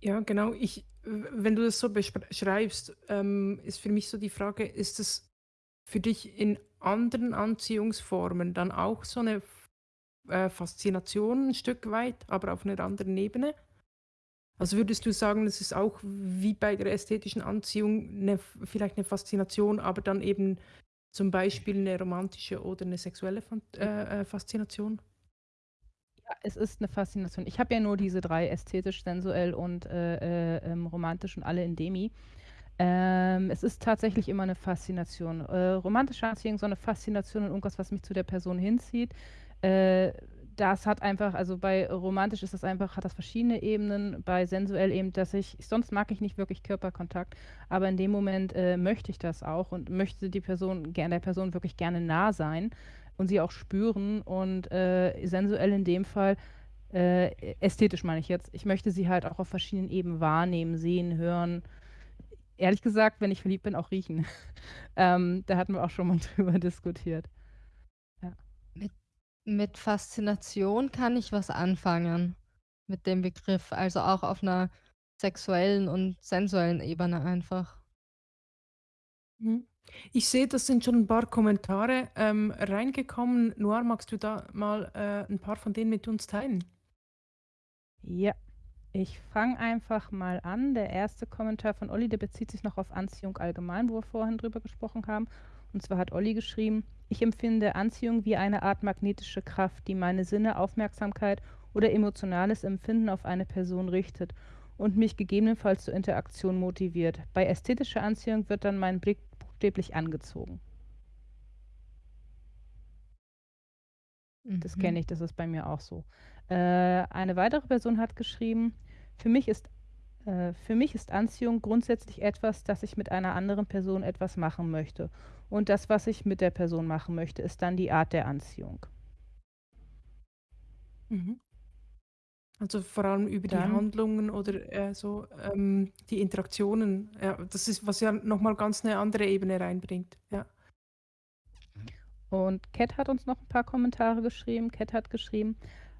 Ja, genau. Ich, wenn du das so beschreibst, ähm, ist für mich so die Frage, ist es für dich in anderen Anziehungsformen dann auch so eine äh, Faszination ein Stück weit, aber auf einer anderen Ebene? Also würdest du sagen, es ist auch wie bei der ästhetischen Anziehung eine, vielleicht eine Faszination, aber dann eben zum Beispiel eine romantische oder eine sexuelle äh, äh, Faszination? Ja, es ist eine Faszination. Ich habe ja nur diese drei, ästhetisch, sensuell und äh, äh, ähm, romantisch und alle in Demi. Ähm, es ist tatsächlich immer eine Faszination. Äh, romantische Anziehung, so eine Faszination und irgendwas, was mich zu der Person hinzieht. Äh, das hat einfach, also bei romantisch ist das einfach, hat das verschiedene Ebenen. Bei sensuell eben, dass ich, sonst mag ich nicht wirklich Körperkontakt, aber in dem Moment äh, möchte ich das auch und möchte die Person, der Person wirklich gerne nah sein und sie auch spüren und äh, sensuell in dem Fall, äh, ästhetisch meine ich jetzt, ich möchte sie halt auch auf verschiedenen Ebenen wahrnehmen, sehen, hören. Ehrlich gesagt, wenn ich verliebt bin, auch riechen. ähm, da hatten wir auch schon mal drüber diskutiert. Ja. Mit, mit Faszination kann ich was anfangen mit dem Begriff, also auch auf einer sexuellen und sensuellen Ebene einfach. Mhm. Ich sehe, das sind schon ein paar Kommentare ähm, reingekommen. Noir, magst du da mal äh, ein paar von denen mit uns teilen? Ja, ich fange einfach mal an. Der erste Kommentar von Olli, der bezieht sich noch auf Anziehung allgemein, wo wir vorhin drüber gesprochen haben. Und zwar hat Olli geschrieben, ich empfinde Anziehung wie eine Art magnetische Kraft, die meine Sinne, Aufmerksamkeit oder emotionales Empfinden auf eine Person richtet und mich gegebenenfalls zur Interaktion motiviert. Bei ästhetischer Anziehung wird dann mein Blick buchstäblich angezogen. Das kenne mhm. ich, das ist bei mir auch so. Äh, eine weitere Person hat geschrieben, für mich, ist, äh, für mich ist Anziehung grundsätzlich etwas, dass ich mit einer anderen Person etwas machen möchte. Und das, was ich mit der Person machen möchte, ist dann die Art der Anziehung. Mhm. Also vor allem über die Handlungen oder äh, so ähm, die Interaktionen. Ja, das ist, was ja nochmal ganz eine andere Ebene reinbringt. Ja. Und Cat hat uns noch ein paar Kommentare geschrieben. Cat hat geschrieben,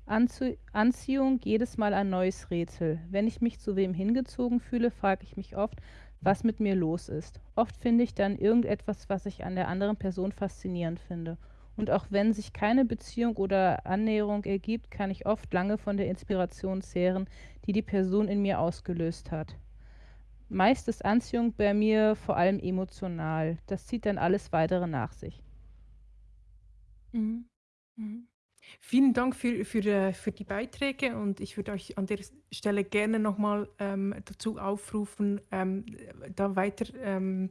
Anzie Anziehung jedes Mal ein neues Rätsel. Wenn ich mich zu wem hingezogen fühle, frage ich mich oft, was mit mir los ist. Oft finde ich dann irgendetwas, was ich an der anderen Person faszinierend finde. Und auch wenn sich keine Beziehung oder Annäherung ergibt, kann ich oft lange von der Inspiration zehren, die die Person in mir ausgelöst hat. Meist ist Anziehung bei mir vor allem emotional. Das zieht dann alles weitere nach sich. Mhm. Mhm. Vielen Dank für, für, äh, für die Beiträge und ich würde euch an der Stelle gerne nochmal ähm, dazu aufrufen, ähm, da weiter ähm,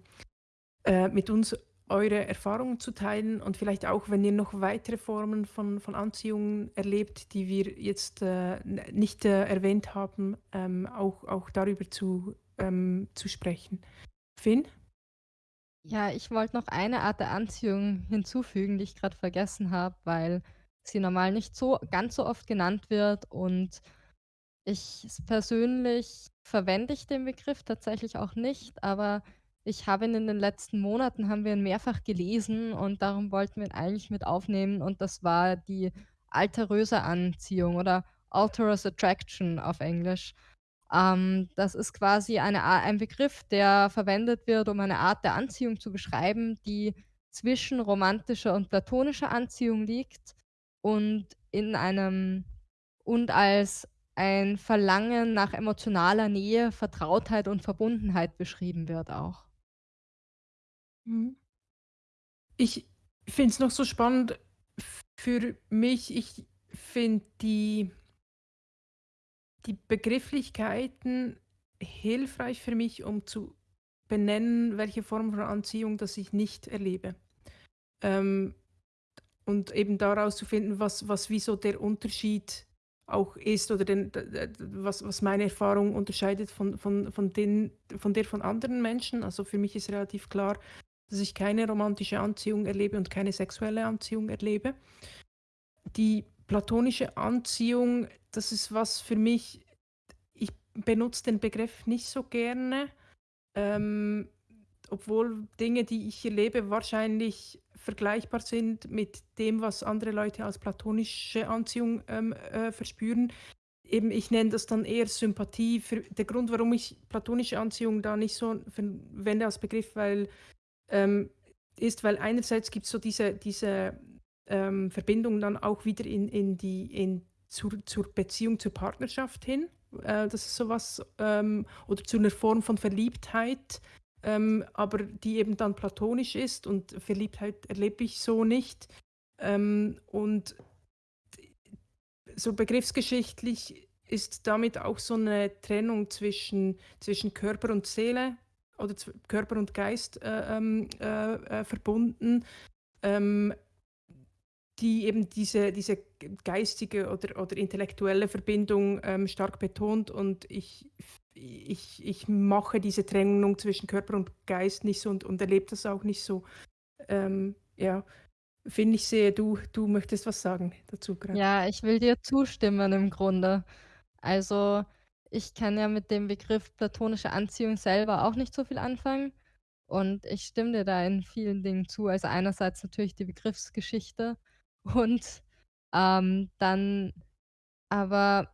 äh, mit uns eure Erfahrungen zu teilen und vielleicht auch, wenn ihr noch weitere Formen von, von Anziehung erlebt, die wir jetzt äh, nicht äh, erwähnt haben, ähm, auch, auch darüber zu, ähm, zu sprechen. Finn? Ja, ich wollte noch eine Art der Anziehung hinzufügen, die ich gerade vergessen habe, weil sie normal nicht so ganz so oft genannt wird. Und ich persönlich verwende ich den Begriff tatsächlich auch nicht, aber ich habe ihn in den letzten Monaten haben wir ihn mehrfach gelesen und darum wollten wir ihn eigentlich mit aufnehmen. Und das war die alteröse Anziehung oder Alterous Attraction auf Englisch. Ähm, das ist quasi eine ein Begriff, der verwendet wird, um eine Art der Anziehung zu beschreiben, die zwischen romantischer und platonischer Anziehung liegt und in einem und als ein Verlangen nach emotionaler Nähe, Vertrautheit und Verbundenheit beschrieben wird auch. Mhm. Ich finde es noch so spannend für mich. Ich finde die die Begrifflichkeiten hilfreich für mich, um zu benennen, welche Form von Anziehung das ich nicht erlebe. Ähm, und eben daraus zu finden, was, was wie so der Unterschied auch ist oder den, was, was meine Erfahrung unterscheidet von, von, von, den, von der von anderen Menschen. Also für mich ist relativ klar, dass ich keine romantische Anziehung erlebe und keine sexuelle Anziehung erlebe. Die platonische Anziehung, das ist was für mich, ich benutze den Begriff nicht so gerne, ähm, obwohl Dinge, die ich erlebe, wahrscheinlich vergleichbar sind mit dem, was andere Leute als platonische Anziehung ähm, äh, verspüren. Eben, ich nenne das dann eher Sympathie. Für, der Grund, warum ich platonische Anziehung da nicht so verwende als Begriff, weil ähm, ist, weil einerseits gibt es so diese, diese ähm, Verbindung dann auch wieder in, in die, in, zur, zur Beziehung, zur Partnerschaft hin. Äh, das ist sowas, ähm, oder zu einer Form von Verliebtheit, ähm, aber die eben dann platonisch ist und Verliebtheit erlebe ich so nicht. Ähm, und so begriffsgeschichtlich ist damit auch so eine Trennung zwischen, zwischen Körper und Seele oder Körper und Geist äh, ähm, äh, äh, verbunden. Ähm, die eben diese, diese geistige oder, oder intellektuelle Verbindung ähm, stark betont und ich, ich, ich mache diese Trennung zwischen Körper und Geist nicht so und, und erlebe das auch nicht so. Ähm, ja, finde ich sehe, du, du möchtest was sagen dazu gerade. Ja, ich will dir zustimmen im Grunde. Also ich kann ja mit dem Begriff platonische Anziehung selber auch nicht so viel anfangen. Und ich stimme dir da in vielen Dingen zu. Also einerseits natürlich die Begriffsgeschichte, und, ähm, dann aber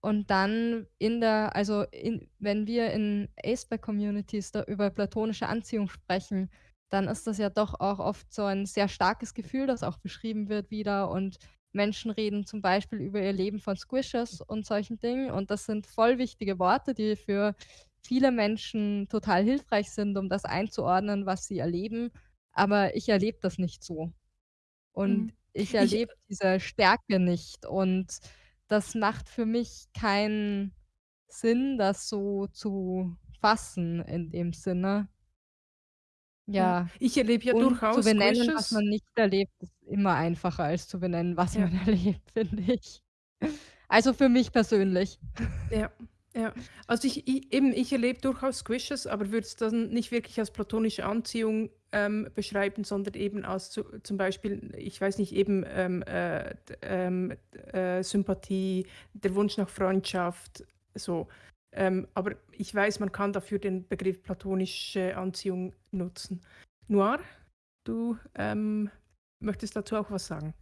und dann in der also in wenn wir in Aceback-Communities da über platonische Anziehung sprechen, dann ist das ja doch auch oft so ein sehr starkes Gefühl, das auch beschrieben wird wieder und Menschen reden zum Beispiel über ihr Leben von Squishes und solchen Dingen und das sind voll wichtige Worte, die für viele Menschen total hilfreich sind, um das einzuordnen, was sie erleben, aber ich erlebe das nicht so. Und Mhm. ich Ich erlebe diese Stärke nicht und das macht für mich keinen Sinn, das so zu fassen in dem Sinne. ja, ich erlebe ja und zu durchaus benennen, was Squishes man nicht erlebt, ist immer einfacher als zu benennen, was Ja. man erlebt, finde ich. Also, für mich persönlich. Ja, ja. Also ich i eben, ich erlebe durchaus Squishes, aber würde es dann nicht wirklich als platonische Anziehung, ähm, beschreiben, sondern eben als zu zum Beispiel, ich weiß nicht, eben, ähm, äh, ähm, äh, Sympathie, der Wunsch nach Freundschaft, so. Ähm, aber ich weiß, man kann dafür den Begriff platonische Anziehung nutzen. Noir, du, ähm, möchtest dazu auch was sagen?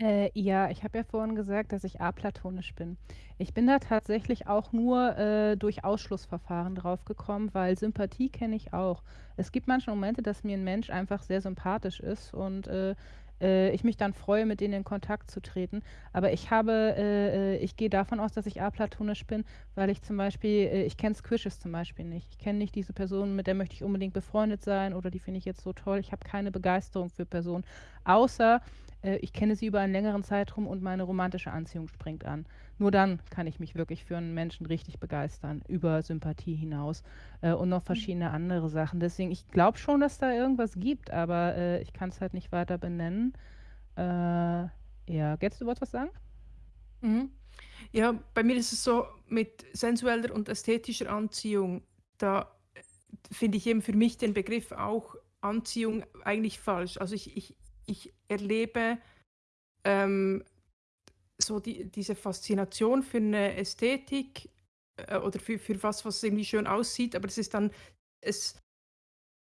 Äh, ja, ich habe ja vorhin gesagt, dass ich aplatonisch bin. Ich bin da tatsächlich auch nur äh, durch Ausschlussverfahren drauf gekommen, weil Sympathie kenne ich auch. Es gibt manche Momente, dass mir ein Mensch einfach sehr sympathisch ist und äh, äh, ich mich dann freue, mit denen in Kontakt zu treten. Aber ich habe, äh, äh ich gehe davon aus, dass ich aplatonisch bin, weil ich zum Beispiel, äh, ich kenne Squishes zum Beispiel nicht. Ich kenne nicht diese Person, mit der möchte ich unbedingt befreundet sein oder die finde ich jetzt so toll. Ich habe keine Begeisterung für Personen, außer äh, ich kenne sie über einen längeren Zeitraum und meine romantische Anziehung springt an. Nur dann kann ich mich wirklich für einen Menschen richtig begeistern, über Sympathie hinaus äh, und noch mhm. verschiedene andere Sachen. Deswegen, ich glaube schon, dass da irgendwas gibt, aber äh, ich kann es halt nicht weiter benennen. Äh, ja, Getz, du wolltest was sagen? Mhm. Ja, bei mir ist es so mit sensueller und ästhetischer Anziehung, da äh, finde ich eben für mich den Begriff auch Anziehung eigentlich falsch. Also ich, ich, ich erlebe ähm, so die, diese Faszination für eine Ästhetik äh, oder für, für was, was irgendwie schön aussieht, aber es ist dann, es,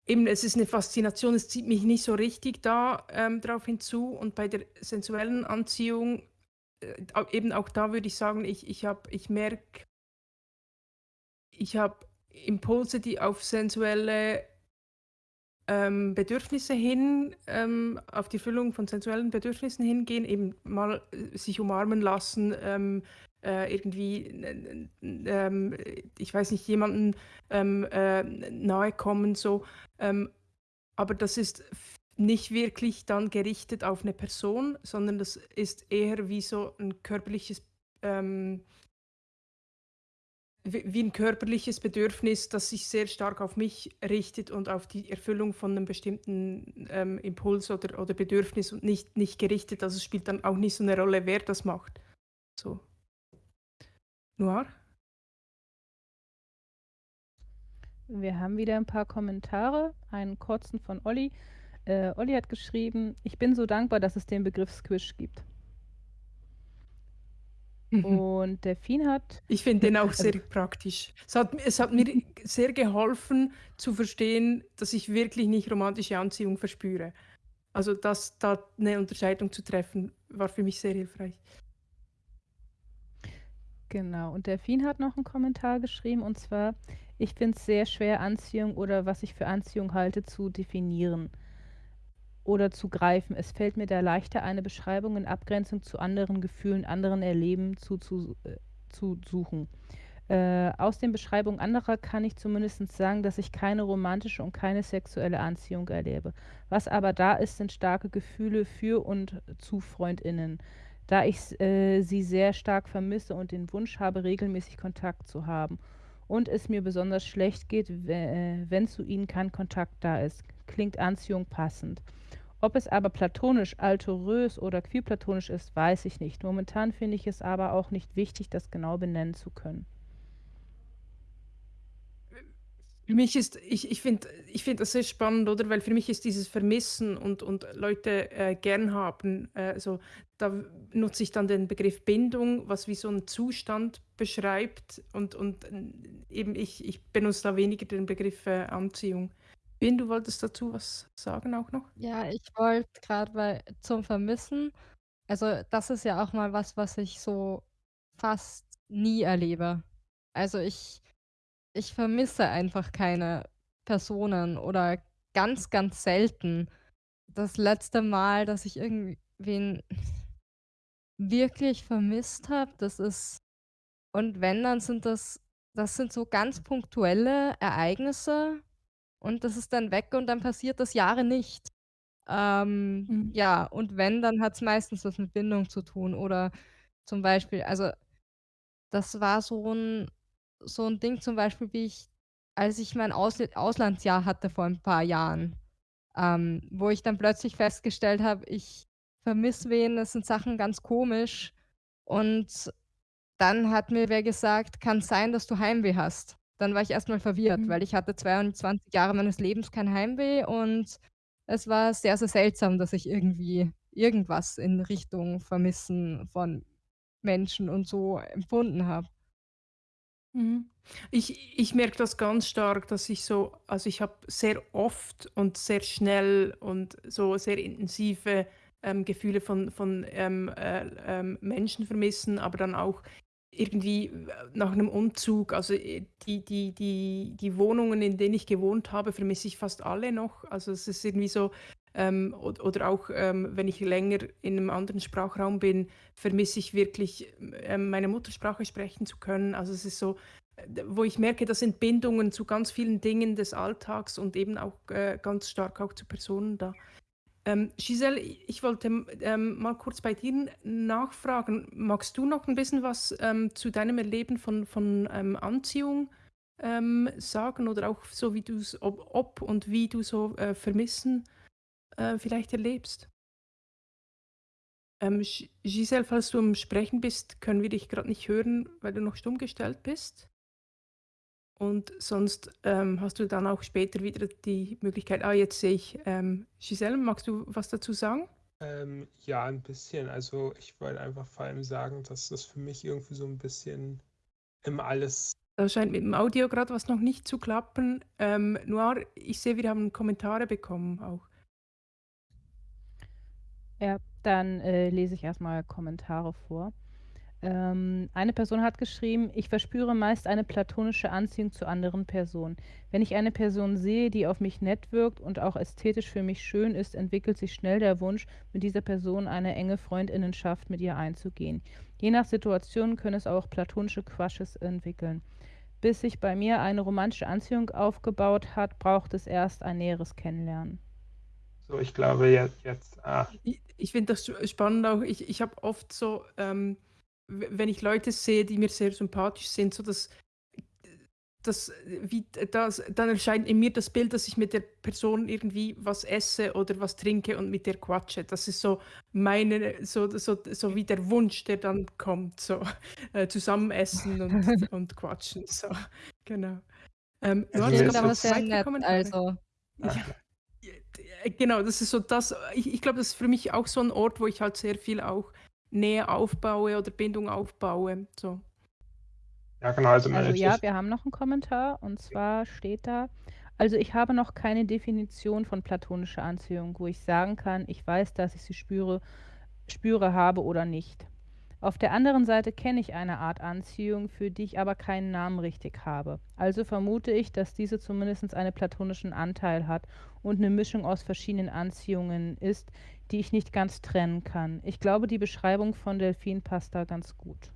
eben, es ist eine Faszination, es zieht mich nicht so richtig da ähm, drauf hinzu. Und bei der sensuellen Anziehung, äh, eben auch da würde ich sagen, ich, ich, ich merke, ich habe Impulse, die auf sensuelle ähm, Bedürfnisse hin, ähm, auf die Füllung von sensuellen Bedürfnissen hingehen, eben mal äh, sich umarmen lassen, ähm, äh, irgendwie, ähm, ich weiß nicht, jemanden ähm, äh, nahe kommen, so. Ähm, aber das ist nicht wirklich dann gerichtet auf eine Person, sondern das ist eher wie so ein körperliches wie ein körperliches Bedürfnis, das sich sehr stark auf mich richtet und auf die Erfüllung von einem bestimmten ähm, Impuls oder, oder Bedürfnis und nicht, nicht gerichtet. Also es spielt dann auch nicht so eine Rolle, wer das macht. So. Noir? Wir haben wieder ein paar Kommentare. Einen kurzen von Olli. Äh, Olli hat geschrieben, ich bin so dankbar, dass es den Begriff Squish gibt. Mhm. Und Delfin hat. Ich finde den auch also sehr also, praktisch. Es hat, es hat mir sehr geholfen zu verstehen, dass ich wirklich nicht romantische Anziehung verspüre. Also das, da eine Unterscheidung zu treffen, war für mich sehr hilfreich. Genau, und Delfin hat noch einen Kommentar geschrieben, und zwar, ich finde es sehr schwer, Anziehung oder was ich für Anziehung halte, zu definieren oder zu greifen. Es fällt mir da leichter, eine Beschreibung in Abgrenzung zu anderen Gefühlen, anderen Erleben zu, zu, äh, zu suchen. Äh, aus den Beschreibungen anderer kann ich zumindest sagen, dass ich keine romantische und keine sexuelle Anziehung erlebe. Was aber da ist, sind starke Gefühle für und zu Freundinnen, da ich äh, sie sehr stark vermisse und den Wunsch habe, regelmäßig Kontakt zu haben. Und es mir besonders schlecht geht, äh, wenn zu ihnen kein Kontakt da ist. Klingt Anziehung passend. Ob es aber platonisch, altorös oder queerplatonisch ist, weiß ich nicht. Momentan finde ich es aber auch nicht wichtig, das genau benennen zu können. Für mich ist, ich, ich finde ich find das sehr spannend, oder? Weil für mich ist dieses Vermissen und, und Leute äh, gern haben, äh, also da nutze ich dann den Begriff Bindung, was wie so einen Zustand beschreibt und, und äh, eben ich, ich benutze da weniger den Begriff äh, Anziehung. Ben, du wolltest dazu was sagen auch noch? Ja, ich wollte gerade zum Vermissen also, das ist ja auch mal was, was ich so fast nie erlebe. Also, ich ich vermisse einfach keine Personen oder ganz, ganz selten. Das letzte Mal, dass ich irgendwen wirklich vermisst habe, das ist und wenn, dann sind das das sind so ganz punktuelle Ereignisse und das ist dann weg und dann passiert das Jahre nicht. Ähm, Mhm. ja, und wenn, dann hat es meistens was mit Bindung zu tun oder zum Beispiel also, das war so ein so 'n Ding zum Beispiel, wie ich als ich mein Ausl Auslandsjahr hatte vor ein paar Jahren, ähm, wo ich dann plötzlich festgestellt habe, ich vermisse wen, es sind Sachen ganz komisch und dann hat mir wer gesagt: „Kann sein, dass du Heimweh hast.“ Dann war ich erstmal verwirrt, Mhm. weil ich hatte 22 Jahre meines Lebens kein Heimweh und es war sehr, sehr seltsam, dass ich irgendwie irgendwas in Richtung Vermissen von Menschen und so empfunden habe. Mhm. Ich ich merke das ganz stark, dass ich so also, ich habe sehr oft und sehr schnell und so sehr intensive, ähm, Gefühle von von, ähm, äh, ähm, Menschen vermissen, aber dann auch irgendwie äh, nach einem Umzug, also äh, die, die, die, die Wohnungen, in denen ich gewohnt habe, vermisse ich fast alle noch. Also es ist irgendwie so, ähm, oder, oder, auch ähm, wenn ich länger in einem anderen Sprachraum bin, vermisse ich wirklich ähm, meine Muttersprache sprechen zu können. Also es ist so, wo ich merke, das sind Bindungen zu ganz vielen Dingen des Alltags und eben auch äh, ganz stark auch zu Personen da. Ähm, Giselle, ich wollte ähm, mal kurz bei dir nachfragen. Magst du noch ein bisschen was ähm, zu deinem Erleben von, von ähm, Anziehung ähm, sagen oder auch so, wie du es, ob, ob, und wie du so äh, Vermissen äh, vielleicht erlebst? Ähm, Giselle, falls du am Sprechen bist, können wir dich gerade nicht hören, weil du noch stumm gestellt bist. Und sonst ähm, hast du dann auch später wieder die Möglichkeit, ah, jetzt sehe ich, ähm, Giselle, magst du was dazu sagen? Ähm, ja, ein bisschen. Also ich wollte einfach vor allem sagen, dass das für mich irgendwie so ein bisschen im Alles. Da scheint mit dem Audio gerade was noch nicht zu klappen. Ähm, Noir, ich sehe, wir haben Kommentare bekommen auch. Ja, dann äh, lese ich erstmal Kommentare vor. Ähm, eine Person hat geschrieben, ich verspüre meist eine platonische Anziehung zu anderen Personen. Wenn ich eine Person sehe, die auf mich nett wirkt und auch ästhetisch für mich schön ist, entwickelt sich schnell der Wunsch, mit dieser Person eine enge Freundinnenschaft mit ihr einzugehen. Je nach Situation können es auch platonische Crushes entwickeln. Bis sich bei mir eine romantische Anziehung aufgebaut hat, braucht es erst ein näheres Kennenlernen. So, ich glaube jetzt. jetzt ah. Ich, ich finde das spannend auch. Ich, ich habe oft so. Ähm wenn ich Leute sehe, die mir sehr sympathisch sind, so dass das, wie, das, dann erscheint in mir das Bild, dass ich mit der Person irgendwie was esse oder was trinke und mit der quatsche. Das ist so meine, so, so, so wie der Wunsch, der dann kommt, so äh, zusammen essen und, und quatschen. So, genau. Ähm, das klingt aber sehr nett, also. Ja, genau, das ist so das, ich, ich glaube, das ist für mich auch so ein Ort, wo ich halt sehr viel auch Nähe aufbaue oder Bindung aufbaue. So. Ja, genau. Also, also ja, wir haben noch einen Kommentar und zwar steht da, also ich habe noch keine Definition von platonischer Anziehung, wo ich sagen kann, ich weiß, dass ich sie spüre, spüre, habe oder nicht. Auf der anderen Seite kenne ich eine Art Anziehung, für die ich aber keinen Namen richtig habe. Also vermute ich, dass diese zumindest einen platonischen Anteil hat und eine Mischung aus verschiedenen Anziehungen ist, die ich nicht ganz trennen kann. Ich glaube, die Beschreibung von Delfin passt da ganz gut.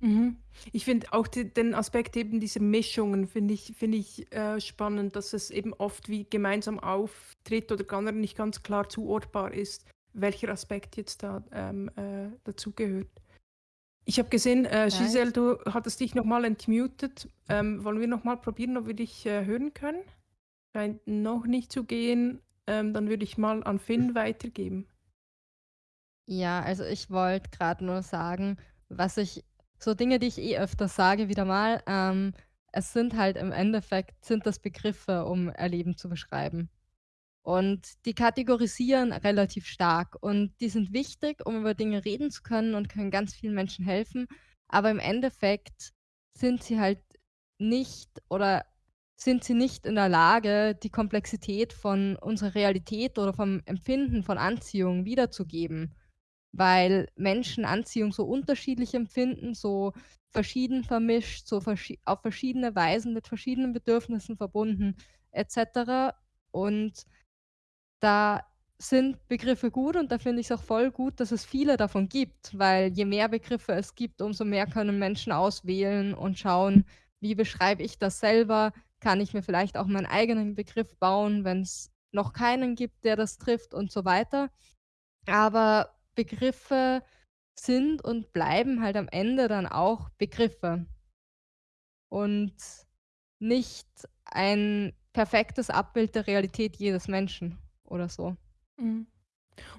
Mhm. Ich finde auch die, den Aspekt eben dieser Mischungen finde ich, find ich äh, spannend, dass es eben oft wie gemeinsam auftritt oder gar nicht ganz klar zuordbar ist, welcher Aspekt jetzt da ähm, äh, dazugehört. Ich habe gesehen, äh, Giselle, du hattest dich nochmal entmutet. Ähm, wollen wir nochmal probieren, ob wir dich äh, hören können? Scheint noch nicht zu gehen. Ähm, dann würde ich mal an Finn weitergeben. Ja, also ich wollte gerade nur sagen, was ich, so Dinge, die ich eh öfter sage, wieder mal, ähm, es sind halt im Endeffekt, sind das Begriffe, um Erleben zu beschreiben. Und die kategorisieren relativ stark und die sind wichtig, um über Dinge reden zu können und können ganz vielen Menschen helfen. Aber im Endeffekt sind sie halt nicht oder sind sie nicht in der Lage, die Komplexität von unserer Realität oder vom Empfinden von Anziehung wiederzugeben, weil Menschen Anziehung so unterschiedlich empfinden, so verschieden vermischt, so verschi auf verschiedene Weisen mit verschiedenen Bedürfnissen verbunden etc. Und da sind Begriffe gut und da finde ich es auch voll gut, dass es viele davon gibt, weil je mehr Begriffe es gibt, umso mehr können Menschen auswählen und schauen, wie beschreibe ich das selber, kann ich mir vielleicht auch meinen eigenen Begriff bauen, wenn es noch keinen gibt, der das trifft und so weiter. Aber Begriffe sind und bleiben halt am Ende dann auch Begriffe. Und nicht ein perfektes Abbild der Realität jedes Menschen oder so. Mhm.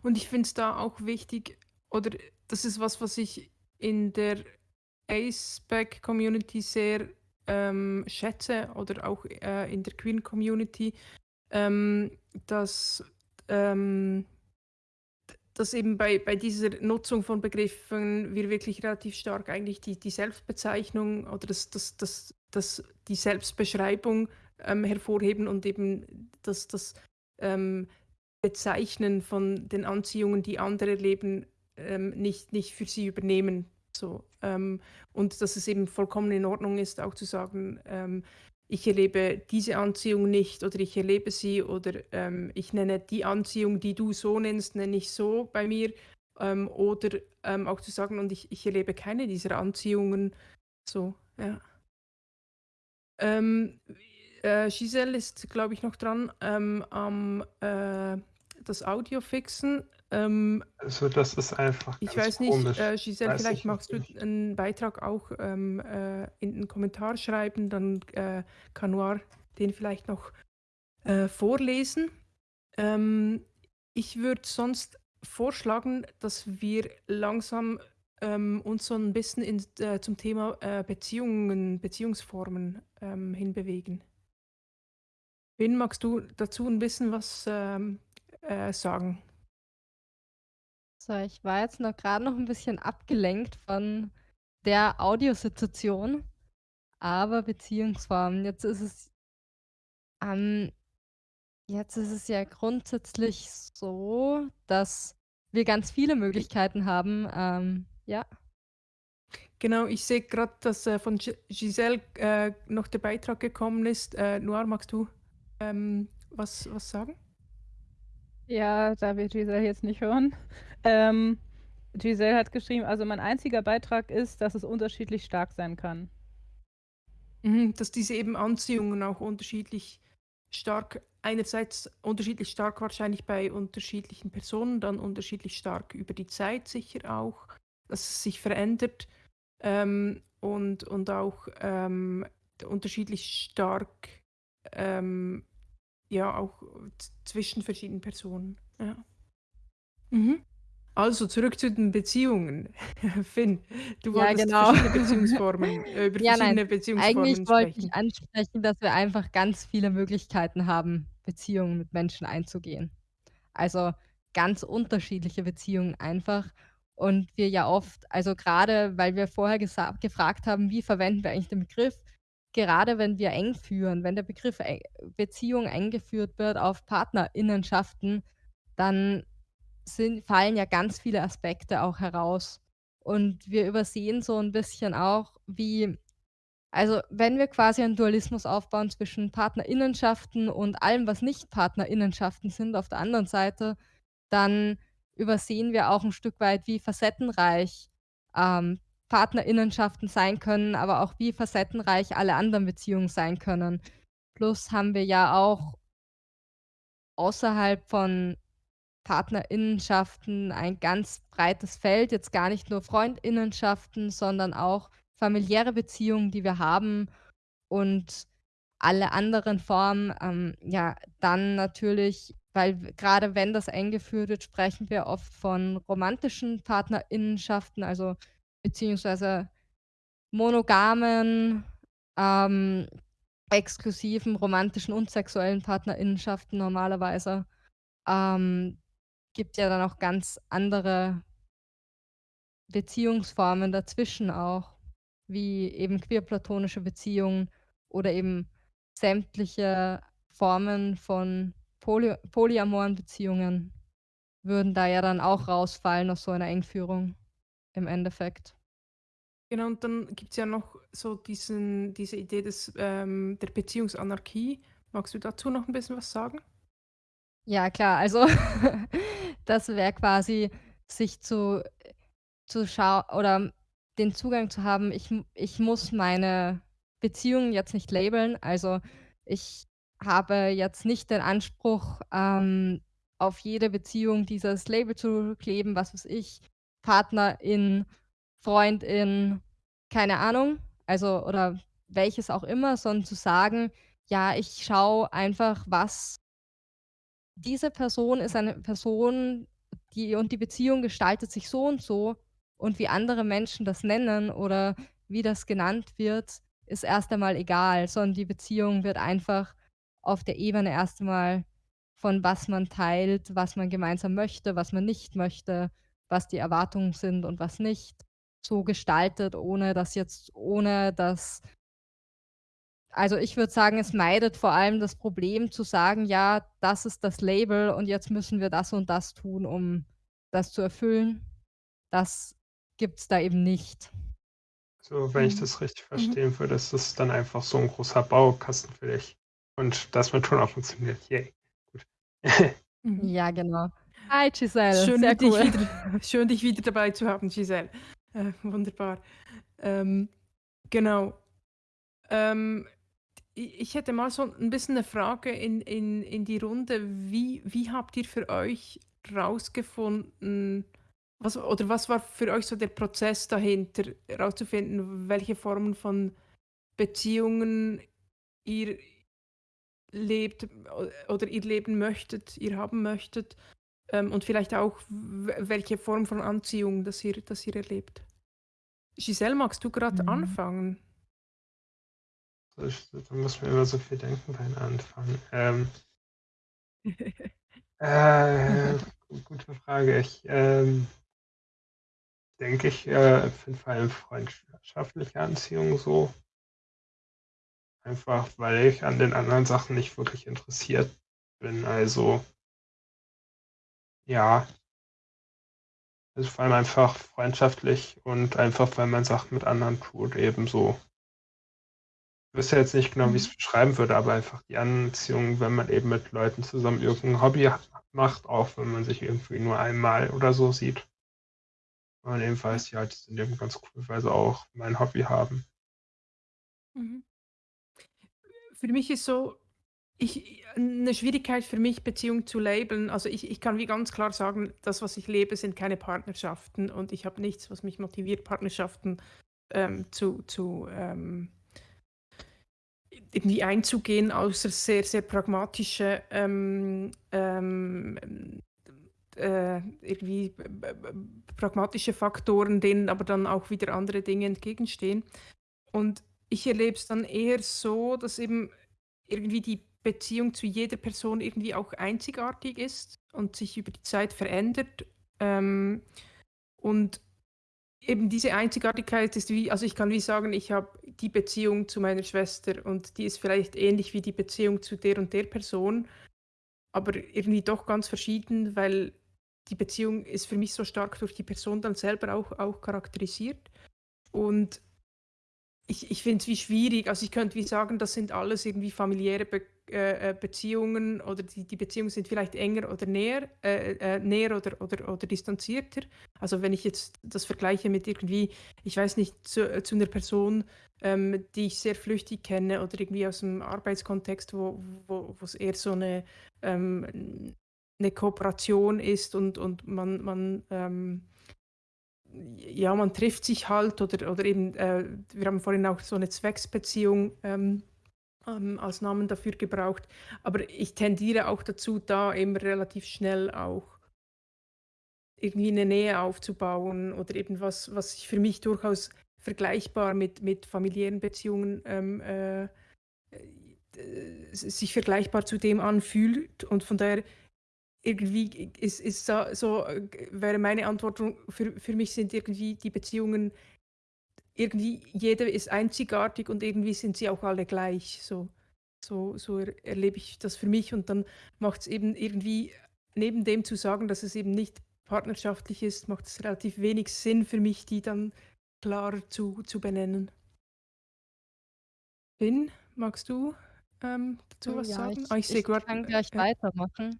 Und ich finde es da auch wichtig, oder das ist was, was ich in der Aceback-Community sehr ähm, schätze oder auch äh, in der Queen Community, ähm, dass, ähm, dass eben bei, bei dieser Nutzung von Begriffen wir wirklich relativ stark eigentlich die, die Selbstbezeichnung oder das, das, das, das, die Selbstbeschreibung ähm, hervorheben und eben das, das ähm, Bezeichnen von den Anziehungen, die andere erleben, ähm, nicht, nicht für sie übernehmen so, ähm, und dass es eben vollkommen in Ordnung ist, auch zu sagen, ähm, ich erlebe diese Anziehung nicht oder ich erlebe sie oder ähm, ich nenne die Anziehung, die du so nennst, nenne ich so bei mir. Ähm, oder ähm, auch zu sagen, und ich, ich erlebe keine dieser Anziehungen. So, ja. Ähm, äh, Giselle ist, glaube ich, noch dran am äh, das Audio fixen. Ähm, also das ist einfach ich weiß nicht, komisch. äh, Giselle, weiß vielleicht magst du einen Beitrag auch ähm, äh, in den Kommentar schreiben, dann äh, kann Noir den vielleicht noch äh, vorlesen. Ähm, ich würde sonst vorschlagen, dass wir langsam ähm, uns so ein bisschen in, äh, zum Thema äh, Beziehungen, Beziehungsformen ähm, hinbewegen. Wen magst du dazu ein bisschen was ähm, äh, sagen? So, ich war jetzt noch gerade noch ein bisschen abgelenkt von der Audiosituation, aber Beziehungsformen. Jetzt ist es ähm, jetzt ist es ja grundsätzlich so, dass wir ganz viele Möglichkeiten haben, ähm, ja. Genau, ich sehe gerade, dass äh, von Giselle äh, noch der Beitrag gekommen ist. Äh, Noir, magst du ähm, was, was sagen? Ja, da wir Giselle jetzt nicht hören. Ähm, Giselle hat geschrieben, also mein einziger Beitrag ist, dass es unterschiedlich stark sein kann. Mhm, dass diese eben Anziehungen auch unterschiedlich stark, einerseits unterschiedlich stark wahrscheinlich bei unterschiedlichen Personen, dann unterschiedlich stark über die Zeit sicher auch, dass es sich verändert ähm, und, und auch ähm, unterschiedlich stark ähm, ja auch zwischen verschiedenen Personen. Ja. Mhm. Also zurück zu den Beziehungen. Finn, du ja, wolltest genau. verschiedene Beziehungsformen, äh, über ja, verschiedene nein. Beziehungsformen Eigentlich wollte ich ansprechen, dass wir einfach ganz viele Möglichkeiten haben, Beziehungen mit Menschen einzugehen. Also ganz unterschiedliche Beziehungen einfach. Und wir ja oft, also gerade weil wir vorher gefragt haben, wie verwenden wir eigentlich den Begriff, gerade wenn wir eng führen, wenn der Begriff Beziehung eingeführt wird auf Partnerinnenschaften, dann sind fallen ja ganz viele Aspekte auch heraus. Und wir übersehen so ein bisschen auch, wie also, wenn wir quasi einen Dualismus aufbauen zwischen Partnerinnenschaften und allem, was nicht Partnerinnenschaften sind auf der anderen Seite, dann übersehen wir auch ein Stück weit, wie facettenreich, ähm, Partnerinnenschaften sein können, aber auch wie facettenreich alle anderen Beziehungen sein können. Plus haben wir ja auch außerhalb von Partnerinnenschaften ein ganz breites Feld, jetzt gar nicht nur Freundinnenschaften, sondern auch familiäre Beziehungen, die wir haben und alle anderen Formen, ähm, ja, dann natürlich, weil gerade wenn das eingeführt wird, sprechen wir oft von romantischen Partnerinnenschaften, also beziehungsweise monogamen, ähm, exklusiven romantischen und sexuellen Partnerinnenschaften normalerweise. Ähm, gibt ja dann auch ganz andere Beziehungsformen dazwischen auch, wie eben queer-platonische Beziehungen oder eben sämtliche Formen von poly polyamoren Beziehungen würden da ja dann auch rausfallen aus so einer Engführung im Endeffekt. Genau, und dann gibt es ja noch so diesen, diese Idee des, ähm, der Beziehungsanarchie. Magst du dazu noch ein bisschen was sagen? Ja, klar, also das wäre quasi, sich zu zu schau oder den Zugang zu haben, ich ich muss meine Beziehungen jetzt nicht labeln. Also, ich habe jetzt nicht den Anspruch, ähm, auf jede Beziehung dieses Label zu kleben, was weiß ich, Partnerin, Freundin, keine Ahnung, also oder welches auch immer, sondern zu sagen: „Ja, ich schaue einfach, was diese Person ist eine Person, die und die Beziehung gestaltet sich so und so und wie andere Menschen das nennen oder wie das genannt wird, ist erst einmal egal, sondern die Beziehung wird einfach auf der Ebene erst einmal von was man teilt, was man gemeinsam möchte, was man nicht möchte, was die Erwartungen sind und was nicht, so gestaltet, ohne dass jetzt ohne dass also, ich würde sagen, es meidet vor allem das Problem zu sagen: „Ja, das ist das Label und jetzt müssen wir das und das tun, um das zu erfüllen.“ Das gibt's da eben nicht. So, wenn ich Mhm. das richtig Mhm. verstehen würde, ist das dann einfach so 'n großer Baukasten für dich und das wird schon auch funktioniert. Yay, gut. Mhm. Ja, genau. Hi Giselle, Schön, sehr dich cool. wieder schön, dich wieder dabei zu haben, Giselle. Äh, wunderbar. Ähm, genau. Ähm, ich hätte mal so ein bisschen eine Frage in in in die Runde. Wie wie habt ihr für euch rausgefunden was oder was war für euch so der Prozess dahinter, rauszufinden, welche Formen von Beziehungen ihr lebt oder ihr leben möchtet, ihr haben möchtet, ähm, und vielleicht auch welche Form von Anziehung das ihr das ihr erlebt? Giselle, magst du gerade Mhm. anfangen? Ich, da muss man immer so viel denken beim Anfang. Ähm, äh, gute Frage. Ich ähm, denke, ich äh, finde vor allem freundschaftliche Anziehung so. Einfach weil ich an den anderen Sachen nicht wirklich interessiert bin. Also ja. Also vor allem einfach freundschaftlich und einfach, weil man Sachen mit anderen tut, ebenso. Ich wüsste jetzt nicht genau, wie ich es Mhm. beschreiben würde, aber einfach die Anziehung, wenn man eben mit Leuten zusammen irgendein Hobby macht, auch wenn man sich irgendwie nur einmal oder so sieht. Und eben weiß, ja, die sind eben ganz cool, weil sie auch mein Hobby haben. Mhm. Für mich ist so ich 'ne Schwierigkeit für mich, Beziehung zu labeln. Also, ich ich kann wie ganz klar sagen, das, was ich lebe, sind keine Partnerschaften und ich habe nichts, was mich motiviert, Partnerschaften, ähm, zu zu, ähm irgendwie einzugehen, außer sehr, sehr pragmatische, ähm, ähm, äh, irgendwie b pragmatische Faktoren, denen aber dann auch wieder andere Dinge entgegenstehen. Und ich erlebe es dann eher so, dass eben irgendwie die Beziehung zu jeder Person irgendwie auch einzigartig ist und sich über die Zeit verändert. Ähm, und eben diese Einzigartigkeit ist wie also, ich kann wie sagen, ich habe die Beziehung zu meiner Schwester und die ist vielleicht ähnlich wie die Beziehung zu der und der Person, aber irgendwie doch ganz verschieden, weil die Beziehung ist für mich so stark durch die Person dann selber auch auch charakterisiert. Und ich ich finde es wie schwierig. Also, ich könnte wie sagen, das sind alles irgendwie familiäre Be äh, äh, Beziehungen oder die die Beziehungen sind vielleicht enger oder näher äh, äh, näher oder oder oder distanzierter. Also, wenn ich jetzt das vergleiche mit irgendwie, ich weiß nicht, zu äh, zu 'ner Person, ähm, die ich sehr flüchtig kenne oder irgendwie aus dem Arbeitskontext, wo wo wo's eher so eine ähm, 'ne Kooperation ist und und man man, ähm ja, man trifft sich halt oder oder eben, äh, wir haben vorhin auch so eine Zwecksbeziehung, ähm, ähm, als Namen dafür gebraucht. Aber ich tendiere auch dazu, da immer relativ schnell auch irgendwie eine Nähe aufzubauen oder eben was was sich für mich durchaus vergleichbar mit mit familiären Beziehungen, ähm, äh, äh, sich vergleichbar zu dem anfühlt. Und von daher irgendwie ist ist da so äh, wäre meine Antwort für für mich sind irgendwie die Beziehungen irgendwie jede ist einzigartig und irgendwie sind sie auch alle gleich. So so so er erlebe ich das für mich und dann macht es eben irgendwie neben dem zu sagen, dass es eben nicht partnerschaftlich ist, macht es relativ wenig Sinn für mich, die dann klarer zu zu benennen. Finn, magst du, ähm, dazu Oh was ja, sagen? ich Ah, ich ich kann äh, gleich ja. weitermachen.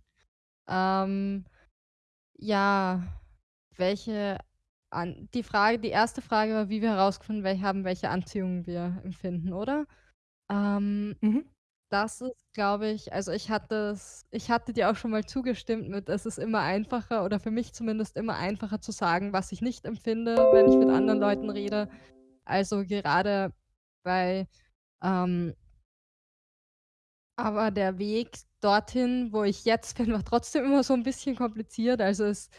Ähm, ja, welche an die Frage die erste Frage war, wie wir herausgefunden wel haben, welche Anziehung wir empfinden, oder? Ähm, Mhm. das ist, glaube ich also, ich hatte es ich hatte dir auch schon mal zugestimmt mit, es ist immer einfacher oder für mich zumindest immer einfacher zu sagen, was ich nicht empfinde, wenn ich mit anderen Leuten rede. Also, gerade bei, ähm aber der Weg dorthin, wo ich jetzt bin, war trotzdem immer so 'n bisschen kompliziert. Also, es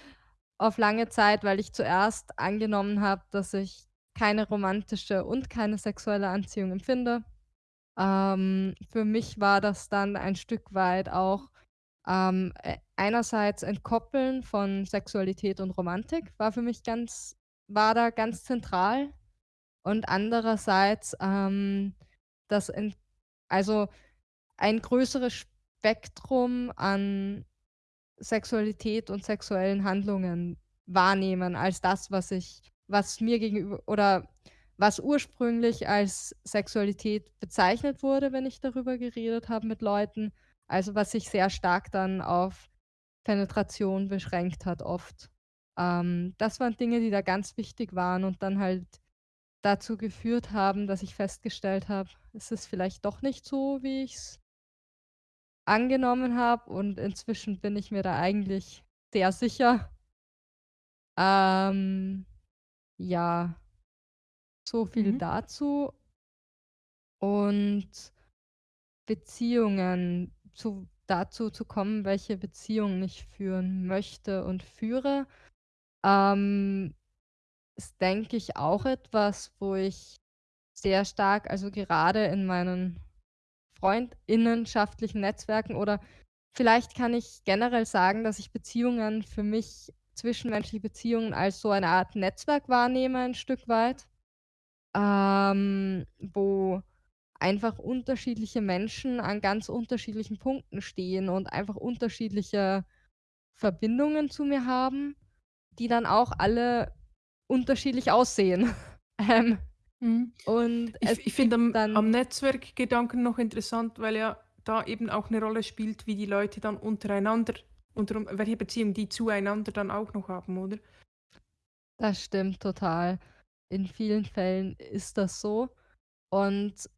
auf lange Zeit, weil ich zuerst angenommen habe, dass ich keine romantische und keine sexuelle Anziehung empfinde. Ähm, für mich war das dann ein Stück weit auch, ähm, äh, einerseits Entkoppeln von Sexualität und Romantik war für mich ganz war da ganz zentral und andererseits, ähm, das also, ein größeres Spektrum an Sexualität und sexuellen Handlungen wahrnehmen als das, was ich was mir gegenüber oder was ursprünglich als Sexualität bezeichnet wurde, wenn ich darüber geredet habe mit Leuten. Also, was sich sehr stark dann auf Penetration beschränkt hat oft. Ähm, das waren Dinge, die da ganz wichtig waren und dann halt dazu geführt haben, dass ich festgestellt habe, es ist vielleicht doch nicht so, wie ich's angenommen habe und inzwischen bin ich mir da eigentlich sehr sicher. Ähm, ja. So viel Mhm. dazu. Und Beziehungen, zu dazu zu kommen, welche Beziehungen ich führen möchte und führe, ähm, ist, denke ich, auch etwas, wo ich sehr stark also gerade in meinen freundinnenschaftlichen Netzwerken oder vielleicht kann ich generell sagen, dass ich Beziehungen für mich zwischenmenschliche Beziehungen als so eine Art Netzwerk wahrnehme ein Stück weit, ähm, wo einfach unterschiedliche Menschen an ganz unterschiedlichen Punkten stehen und einfach unterschiedliche Verbindungen zu mir haben, die dann auch alle unterschiedlich aussehen. Ähm, Mhm. und Ich ich finde gibt am am Netzwerkgedanken noch interessant, weil ja da eben auch 'ne Rolle spielt, wie die Leute dann untereinander unterm welche Beziehung die zueinander dann auch noch haben, oder? Das stimmt total. In vielen Fällen ist das so. Und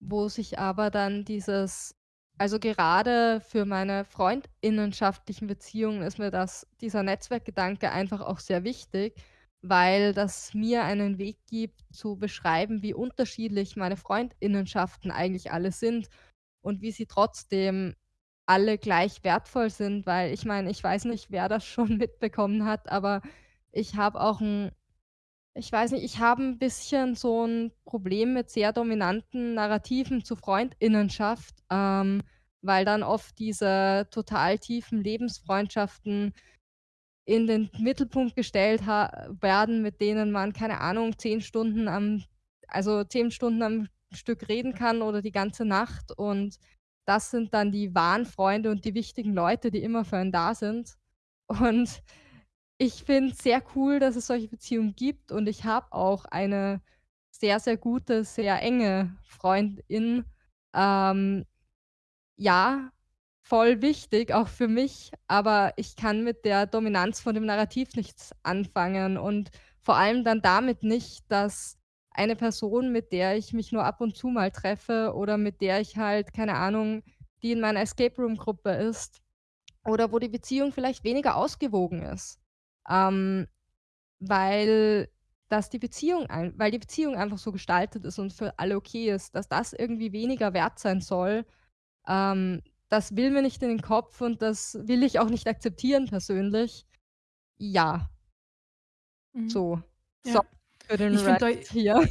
wo sich aber dann dieses also gerade für meine freundinnenschaftlichen Beziehungen ist mir das dieser Netzwerkgedanke einfach auch sehr wichtig, weil das mir einen Weg gibt zu beschreiben, wie unterschiedlich meine Freundinnenschaften eigentlich alle sind und wie sie trotzdem alle gleich wertvoll sind, weil ich meine, ich weiß nicht, wer das schon mitbekommen hat, aber ich habe auch 'n ich weiß nicht, ich habe 'n bisschen so 'n Problem mit sehr dominanten Narrativen zu Freundinnenschaft, ähm, weil dann oft diese total tiefen Lebensfreundschaften in den Mittelpunkt gestellt werden, mit denen man, keine Ahnung, 10 Stunden am also 10 Stunden am Stück reden kann oder die ganze Nacht und das sind dann die wahren Freunde und die wichtigen Leute, die immer für einen da sind. Und ich finde es sehr cool, dass es solche Beziehungen gibt und ich habe auch eine sehr, sehr gute, sehr enge Freundin. Ähm, ja, voll wichtig, auch für mich, aber ich kann mit der Dominanz von dem Narrativ nichts anfangen und vor allem dann damit nicht, dass eine Person, mit der ich mich nur ab und zu mal treffe oder mit der ich halt, keine Ahnung, die in meiner Escape-Room-Gruppe ist oder wo die Beziehung vielleicht weniger ausgewogen ist, ähm, weil das die Beziehung ein weil die Beziehung einfach so gestaltet ist und für alle okay ist, dass das irgendwie weniger wert sein soll, ähm, das will mir nicht in den Kopf und das will ich auch nicht akzeptieren persönlich. Ja. Mhm. So. So, Ja. für den Ich finde da Rant hier.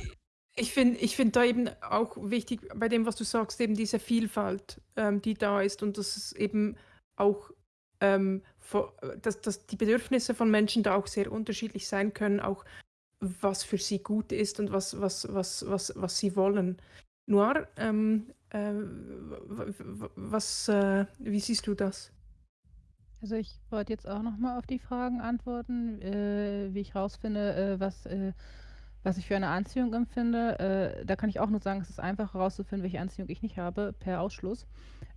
ich finde ich finde da eben auch wichtig bei dem, was du sagst, eben diese Vielfalt, ähm, die da ist und dass es eben auch, ähm, vo dass dass die Bedürfnisse von Menschen da auch sehr unterschiedlich sein können, auch was für sie gut ist und was was was was was sie wollen. Noir, ähm, äh, was, äh wie siehst du das? Also, ich wollte jetzt auch noch mal auf die Fragen antworten, äh, wie ich rausfinde, äh, was äh, was ich für eine Anziehung empfinde. Äh, da kann ich auch nur sagen, es ist einfach herauszufinden, welche Anziehung ich nicht habe, per Ausschluss.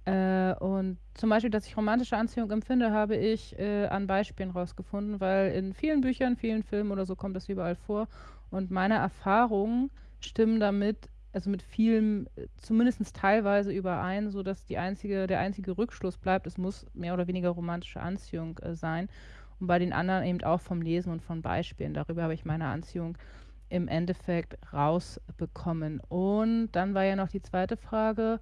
Äh, und zum Beispiel, dass ich romantische Anziehung empfinde, habe ich, äh, an Beispielen rausgefunden, weil in vielen Büchern, vielen Filmen oder so kommt das überall vor. Und meine Erfahrungen stimmen damit also mit vielem, äh, zumindest teilweise überein, sodass die einzige der einzige Rückschluss bleibt, es muss mehr oder weniger romantische Anziehung, äh, sein. Und bei den anderen eben auch vom Lesen und von Beispielen. Darüber habe ich meine Anziehung im Endeffekt rausbekommen. Und dann war ja noch die zweite Frage,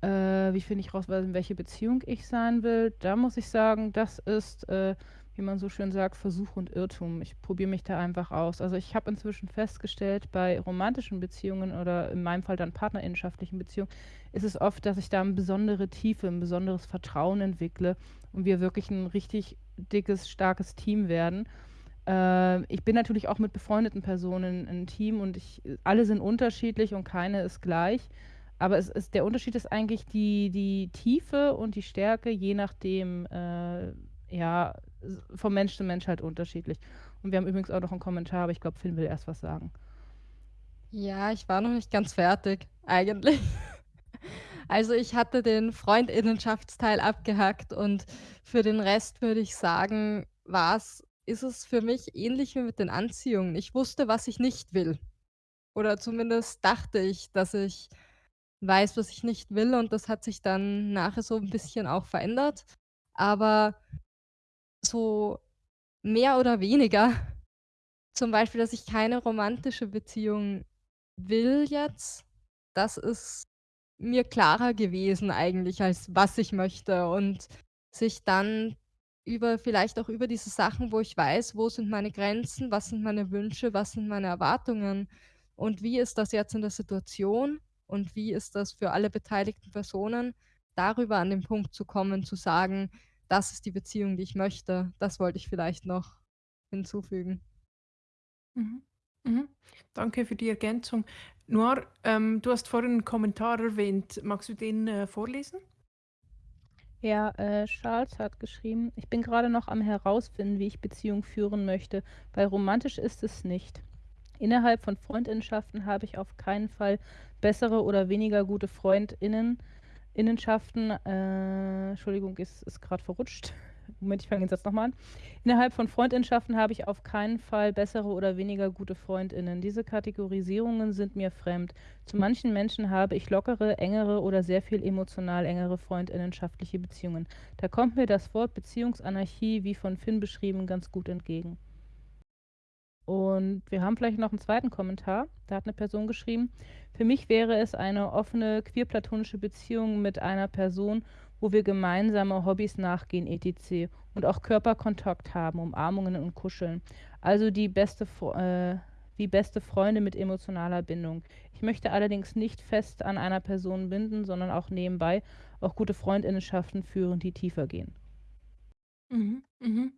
äh, wie finde ich raus, in welche Beziehung ich sein will? Da muss ich sagen, das ist, äh, wie man so schön sagt, Versuch und Irrtum. Ich probiere mich da einfach aus. Also, ich habe inzwischen festgestellt, bei romantischen Beziehungen oder in meinem Fall dann partnerinnenschaftlichen Beziehungen, ist es oft, dass ich da 'ne besondere Tiefe, 'n besonderes Vertrauen entwickle und wir wirklich 'n richtig dickes, starkes Team werden. Äh, ich bin natürlich auch mit befreundeten Personen 'n Team und ich alle sind unterschiedlich und keine ist gleich. Aber es ist der Unterschied ist eigentlich die die Tiefe und die Stärke, je nachdem, äh, ja, s von Mensch zu Mensch halt unterschiedlich. Und wir haben übrigens auch noch 'n Kommentar, aber ich glaube, Finn will erst was sagen. Ja, ich war noch nicht ganz fertig, eigentlich. Also, ich hatte den Freundinnenschaftsteil abgehackt und für den Rest würde ich sagen, war's ist es für mich ähnlich wie mit den Anziehungen. Ich wusste, was ich nicht will. oder zumindest dachte ich, dass ich weiß, was ich nicht will und das hat sich dann nachher so 'n bisschen auch verändert. Aber so mehr oder weniger. Zum Beispiel, dass ich keine romantische Beziehung will jetzt, das ist mir klarer gewesen eigentlich, als was ich möchte. Und sich dann über vielleicht auch über diese Sachen, wo ich weiß, wo sind meine Grenzen, was sind meine Wünsche, was sind meine Erwartungen und wie ist das jetzt in der Situation und wie ist das für alle beteiligten Personen, darüber an den Punkt zu kommen, zu sagen: „Das ist die Beziehung, die ich möchte.“ Das wollte ich vielleicht noch hinzufügen. Mhm. Mhm. Danke für die Ergänzung. Noir, ähm, du hast vorhin 'n Kommentar erwähnt. Magst du den, äh, vorlesen? Ja, äh, Charles hat geschrieben: „Ich bin gerade noch am Herausfinden, wie ich Beziehungen führen möchte, weil romantisch ist es nicht. Innerhalb von Freundinnenschaften habe ich auf keinen Fall bessere oder weniger gute Freundinnen Innenschaften äh, Entschuldigung, es ist grad verrutscht. Moment, ich fange den Satz noch mal an. Innerhalb von Freundinnenschaften habe ich auf keinen Fall bessere oder weniger gute Freundinnen. Diese Kategorisierungen sind mir fremd. Zu manchen Menschen habe ich lockere, engere oder sehr viel emotional engere freundinnenschaftliche Beziehungen. Da kommt mir das Wort Beziehungsanarchie, wie von Finn beschrieben, ganz gut entgegen.“ Und wir haben vielleicht noch 'n zweiten Kommentar. Da hat 'ne Person geschrieben: „Für mich wäre es eine offene queer-platonische Beziehung mit einer Person, wo wir gemeinsame Hobbys nachgehen et.c. und auch Körperkontakt haben, Umarmungen und Kuscheln. Also die beste äh, wie beste Freunde mit emotionaler Bindung. Ich möchte allerdings nicht fest an einer Person binden, sondern auch nebenbei auch gute Freundinnenschaften führen, die tiefer gehen.“ Mhm, mhm.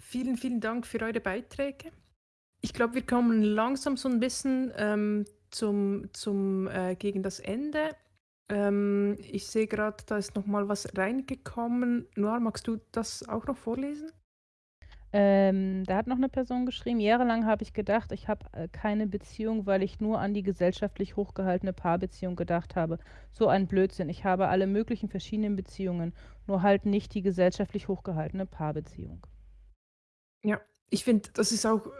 Vielen, vielen Dank für eure Beiträge. Ich glaube, wir kommen langsam so 'n bisschen, ähm, zum zum äh, gegen das Ende. Ähm, ich sehe grad, da ist noch mal was reingekommen. Noir, magst du das auch noch vorlesen? Ähm, da hat noch 'ne Person geschrieben: „Jahrelang habe ich gedacht, ich habe, äh, keine Beziehung, weil ich nur an die gesellschaftlich hochgehaltene Paarbeziehung gedacht habe. So ein Blödsinn. Ich habe alle möglichen verschiedenen Beziehungen, nur halt nicht die gesellschaftlich hochgehaltene Paarbeziehung.“ Ja, ich finde, das ist auch, äh,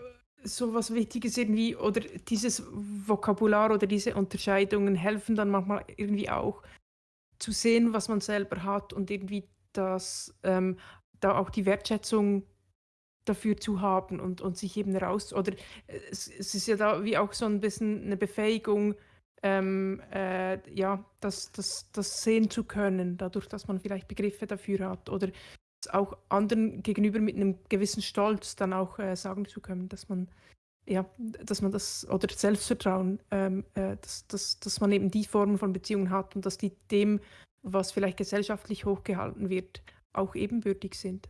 so was Wichtiges irgendwie oder dieses Vokabular oder diese Unterscheidungen helfen dann manchmal irgendwie auch zu sehen, was man selber hat und irgendwie das ähm, da auch die Wertschätzung dafür zu haben und und sich eben raus oder es es ist ja da wie auch so 'n bisschen 'ne Befähigung, ähm, äh, ja, das das das sehen zu können, dadurch, dass man vielleicht Begriffe dafür hat oder auch anderen gegenüber mit 'nem gewissen Stolz dann auch, äh, sagen zu können, dass man ja, dass man das oder Selbstvertrauen, ähm, äh, dass dass dass man eben die Form von Beziehungen hat und dass die dem, was vielleicht gesellschaftlich hochgehalten wird, auch ebenbürtig sind.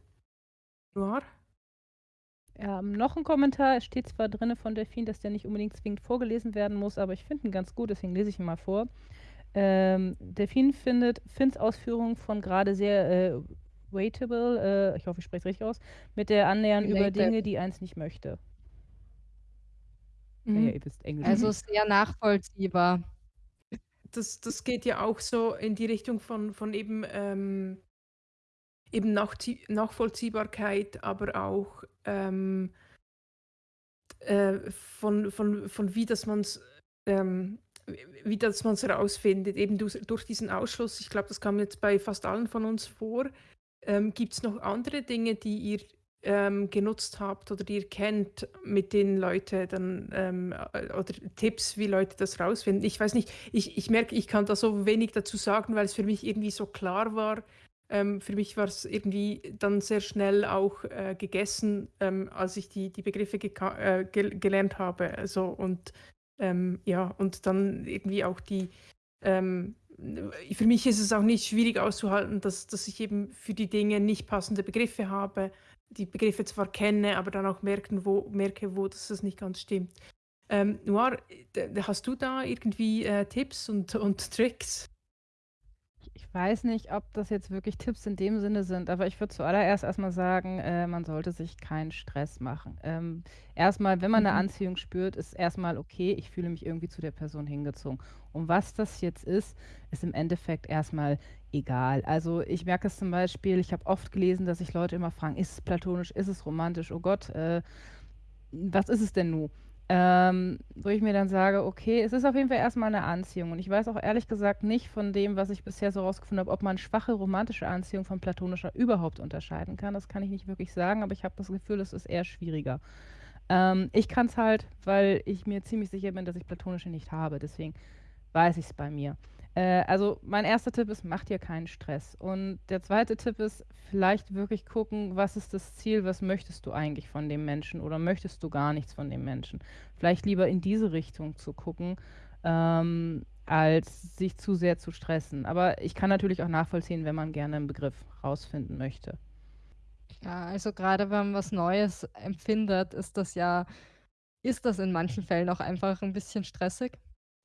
Noir? Ähm, noch 'n Kommentar. Es steht zwar drinnen von Delphine, dass der nicht unbedingt zwingend vorgelesen werden muss, aber ich finde ihn ganz gut, deswegen lese ich ihn mal vor. Ähm, Delphine findet Finns Ausführungen von grade sehr, äh, relatable, äh, ich hoffe, ich spreche es richtig aus, mit der Annähern über Related. Dinge, die eins nicht möchte. Ja, ja, Mhm. ihr wisst Englisch. Also, sehr nachvollziehbar. Das das geht ja auch so in die Richtung von von eben, ähm eben Nachzie Nachvollziehbarkeit, aber auch, ähm äh, von von von wie dass man's ähm, w wie dass man's rausfindet, eben dus durch diesen Ausschluss. Ich glaube, das kam jetzt bei fast allen von uns vor. Ähm, gibt's noch andere Dinge, die ihr, ähm, genutzt habt oder die ihr kennt, mit denen Leute dann, ähm, äh, oder Tipps, wie Leute das rausfinden? Ich weiß nicht, ich ich merke, ich kann da so wenig dazu sagen, weil es für mich irgendwie so klar war. Ähm, für mich war's irgendwie dann sehr schnell auch, äh, gegessen, ähm, als ich die die Begriffe äh, gel gelernt habe, also und, ähm, ja, und dann irgendwie auch die, ähm für mich ist es auch nicht schwierig auszuhalten, dass dass ich eben für die Dinge nicht passende Begriffe habe, die Begriffe zwar kenne, aber dann auch merken, wo merke, wo dass das nicht ganz stimmt. Ähm, Noir, hast du da irgendwie, äh, Tipps und und Tricks? Ich weiß nicht, ob das jetzt wirklich Tipps in dem Sinne sind, aber ich würde zuallererst erst mal sagen, äh, man sollte sich keinen Stress machen. Ähm, erst mal, wenn man 'ne Mhm. Anziehung spürt, ist erst mal okay, ich fühle mich irgendwie zu der Person hingezogen. Und was das jetzt ist, ist im Endeffekt erst mal egal. Also, ich merke es zum Beispiel, ich habe oft gelesen, dass sich Leute immer fragen: „Ist es platonisch? Ist es romantisch? Oh Gott, äh, was ist es denn nun?“ Ähm, wo ich mir dann sage: „Okay, es ist auf jeden Fall erst mal 'ne Anziehung.“ Und ich weiß auch ehrlich gesagt nicht von dem, was ich bisher so rausgefunden habe, ob man schwache romantische Anziehung von platonischer überhaupt unterscheiden kann. Das kann ich nicht wirklich sagen, aber ich habe das Gefühl, es ist eher schwieriger. Ähm, ich kann's halt, weil ich mir ziemlich sicher bin, dass ich platonische nicht habe, deswegen weiß ich's bei mir. Äh, also, mein erster Tipp ist: Mach dir keinen Stress. Und der zweite Tipp ist, vielleicht wirklich gucken, was ist das Ziel, was möchtest du eigentlich von dem Menschen oder möchtest du gar nichts von dem Menschen? Vielleicht lieber in diese Richtung zu gucken, ähm, als sich zu sehr zu stressen. Aber ich kann natürlich auch nachvollziehen, wenn man gerne 'n Begriff rausfinden möchte. Ja, also grade wenn man was Neues empfindet, ist das ja ist das in manchen Fällen auch einfach 'n bisschen stressig.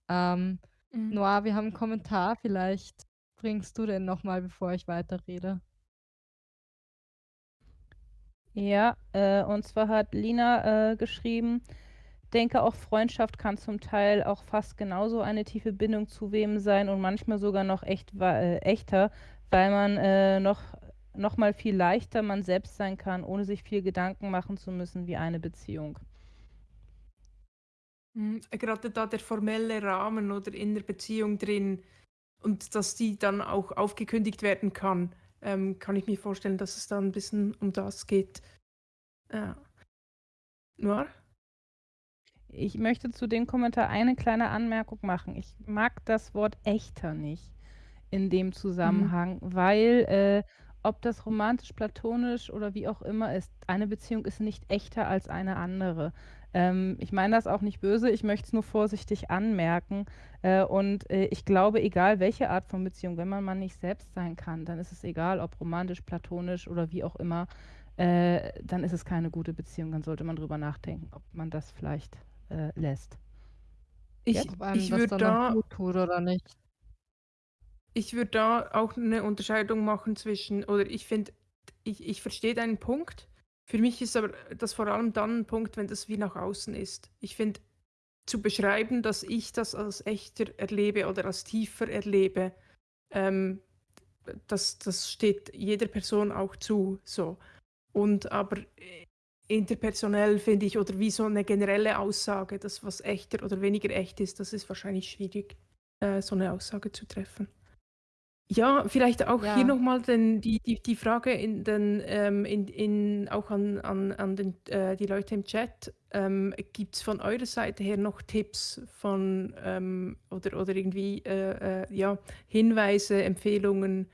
Ähm, Mhm. Noir, wir haben 'n Kommentar, vielleicht bringst du den noch mal, bevor ich weiterrede. Ja, äh, und zwar hat Lina, äh, geschrieben: „Denke auch Freundschaft kann zum Teil auch fast genauso eine tiefe Bindung zu wem sein und manchmal sogar noch echt äh, echter, weil man, äh, noch noch mal viel leichter man selbst sein kann, ohne sich viel Gedanken machen zu müssen wie eine Beziehung.“ Mhm, gerade da der formelle Rahmen oder in der Beziehung drin und dass die dann auch aufgekündigt werden kann, ähm, kann ich mir vorstellen, dass es da 'n bisschen um das geht. Ja. Noir? Ich möchte zu dem Kommentar eine kleine Anmerkung machen. Ich mag das Wort echter nicht in dem Mhm. Zusammenhang, weil, äh, ob das romantisch, platonisch oder wie auch immer ist, eine Beziehung ist nicht echter als eine andere. Ähm, ich meine das auch nicht böse, ich möchte es nur vorsichtig anmerken. Äh, und, äh, ich glaube, egal welche Art von Beziehung, wenn man mal nicht selbst sein kann, dann ist es egal, ob romantisch, platonisch oder wie auch immer, äh, dann ist es keine gute Beziehung. Dann sollte man drüber nachdenken, ob man das vielleicht, äh, lässt. Ich ich würde da tut oder nicht. ich würde da auch 'ne Unterscheidung machen zwischen oder ich finde ich ich verstehe deinen Punkt. Für mich ist aber das vor allem dann 'n Punkt, wenn das wie nach außen ist. Ich finde, zu beschreiben, dass ich das als echter erlebe oder als tiefer erlebe, ähm, das das steht jeder Person auch zu, so. Und aber, äh, interpersonell finde ich oder wie so 'ne generelle Aussage, dass was echter oder weniger echt ist, das ist wahrscheinlich schwierig, äh, so 'ne Aussage zu treffen. Ja, vielleicht auch hier Ja. noch mal den die die die Frage in den ähm, in in auch an an an den äh, die Leute im Chat. Ähm, gibt's von eurer Seite her noch Tipps von, ähm oder oder irgendwie, äh, äh, ja, Hinweise, Empfehlungen?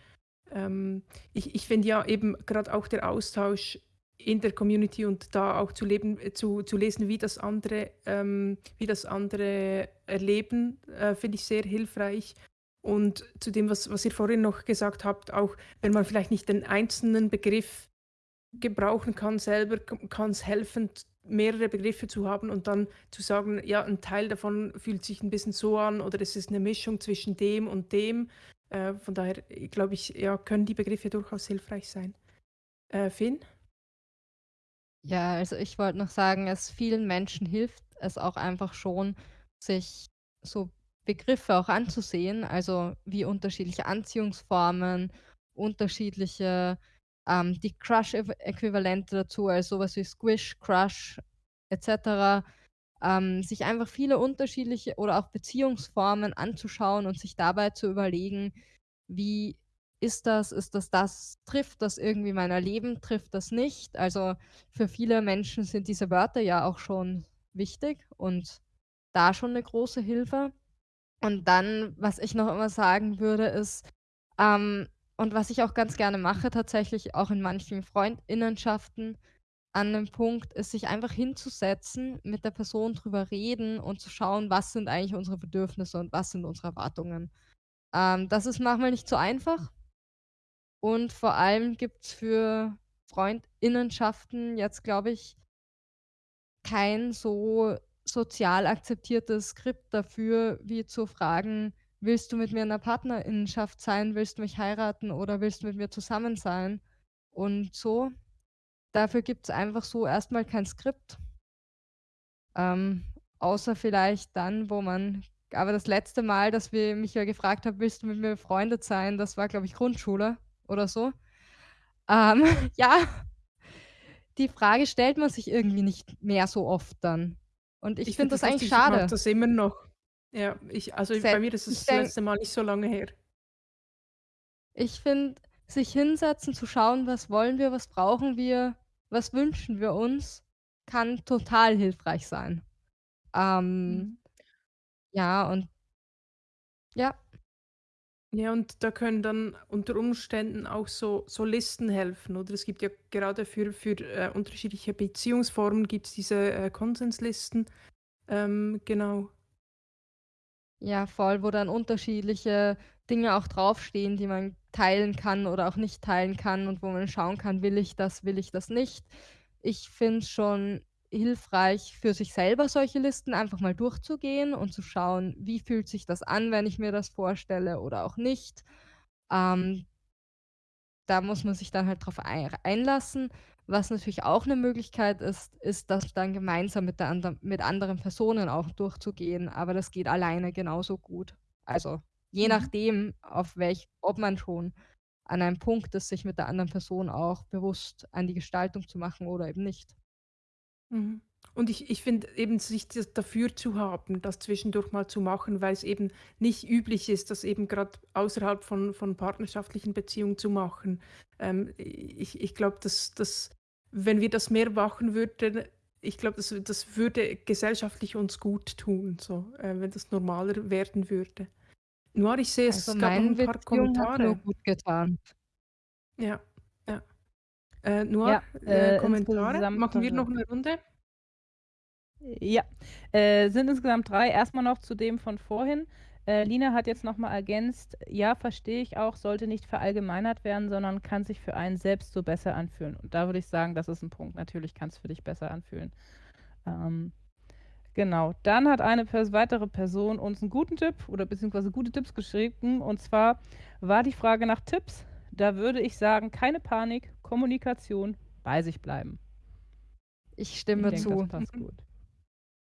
Ähm, ich ich finde ja eben grad auch der Austausch in der Community und da auch zu leben äh, zu zu lesen, wie das andere ähm, wie das andere erleben, äh, finde ich sehr hilfreich. Und zu dem, was was ihr vorhin noch gesagt habt, auch wenn man vielleicht nicht den einzelnen Begriff gebrauchen kann selber, k kann's helfen, mehrere Begriffe zu haben und dann zu sagen: „Ja, 'n Teil davon fühlt sich 'n bisschen so an“ oder „es ist 'ne Mischung zwischen dem und dem.“ Äh, von daher, glaube ich, ja, können die Begriffe durchaus hilfreich sein. Äh, Finn? Ja, also ich wollte noch sagen, es vielen Menschen hilft es auch einfach schon, sich so Begriffe auch anzusehen, also wie unterschiedliche Anziehungsformen, unterschiedliche, ähm die Crush-Äqu Äquivalente dazu, also so was wie Squish, Crush et cetera. Ähm, sich einfach viele unterschiedliche oder auch Beziehungsformen anzuschauen und sich dabei zu überlegen: „Wie ist das? Ist das das? Trifft das irgendwie mein Erleben? Trifft das nicht?“ Also, für viele Menschen sind diese Wörter ja auch schon wichtig und da schon 'ne große Hilfe. Und dann, was ich noch immer sagen würde, ist, ähm und was ich auch ganz gerne mache tatsächlich auch in manchen Freundinnenschaften an 'nem Punkt, ist sich einfach hinzusetzen, mit der Person drüber reden und zu schauen, was sind eigentlich unsere Bedürfnisse und was sind unsere Erwartungen. Ähm, das ist manchmal nicht so einfach. Und vor allem gibt's für Freundinnenschaften jetzt, glaube ich kein so sozial akzeptiertes Skript dafür, wie zu fragen: „Willst du mit mir in 'ner Partnerinnenschaft sein? Willst du mich heiraten oder willst du mit mir zusammen sein?“ Und so. Dafür gibt's einfach so erst mal kein Skript. Ähm, außer vielleicht dann, wo man aber das letzte Mal, dass wir mich wer gefragt hat: „Willst du mit mir befreundet sein?“ Das war, glaube ich, Grundschule oder so. Ähm, ja. Die Frage stellt man sich irgendwie nicht mehr so oft dann. Und ich Ich finde das das eigentlich lustig, ich schade. das immer noch. Ja, ich also Se bei mir ist das denke letzte Mal nicht so lange her. Ich finde, sich hinsetzen, zu schauen, was wollen wir, was brauchen wir, was wünschen wir uns, kann total hilfreich sein. Ähm, Mhm. ja, und ja. Ja, und da können dann unter Umständen auch so Listen helfen, oder? Es gibt ja gerade für für, äh, unterschiedliche Beziehungsformen gibt's diese, äh, Konsenslisten. Ähm, genau. Ja, voll, wo dann unterschiedliche Dinge auch draufstehen, die man teilen kann oder auch nicht teilen kann und wo man schauen kann: „Will ich das, will ich das nicht?“ Ich finde es schon hilfreich, für sich selber solche Listen einfach mal durchzugehen und zu schauen: „Wie fühlt sich das an, wenn ich mir das vorstelle oder auch nicht?“ Ähm da muss man sich dann halt drauf ei einlassen. Was natürlich auch 'ne Möglichkeit ist, ist, das dann gemeinsam mit der ander mit anderen Personen auch durchzugehen, aber das geht alleine genauso gut. Also, je Mhm. nachdem, auf welch ob man schon an einem Punkt ist, sich mit der anderen Person auch bewusst an die Gestaltung zu machen oder eben nicht. Mhm. Und ich ich finde eben, sich das dafür zu haben, das zwischendurch mal zu machen, weil's eben nicht üblich ist, das eben grad außerhalb von von partnerschaftlichen Beziehungen zu machen. Ähm, ich ich glaube, dass dass wenn wir das mehr machen würden ich glaube, das das würde gesellschaftlich uns gut tun, so, äh, wenn das normaler werden würde. Noir, ich sehe, Also, es gab noch meinen 'n paar Beziehungen hat's nur Kommentare. gut getan. Ja. Äh, Noir, Ja, äh, äh, Kommentare? Machen wir noch 'ne Runde? Ja, äh, sind insgesamt 3. Erst mal noch zu dem von vorhin. Äh, Lina hat jetzt noch mal ergänzt: „Ja, verstehe ich auch, sollte nicht verallgemeinert werden, sondern kann sich für einen selbst so besser anfühlen.“ Und da würde ich sagen, das ist 'n Punkt. Natürlich kann's für dich besser anfühlen. Ähm, genau. Dann hat eine pers weitere Person uns 'n guten Tipp oder beziehungsweise gute Tipps geschrieben. Und zwar war die Frage nach Tipps. Da würde ich sagen: „Keine Panik, Kommunikation, bei sich bleiben.“ Ich Ich stimme denke, das zu. passt Mhm. gut.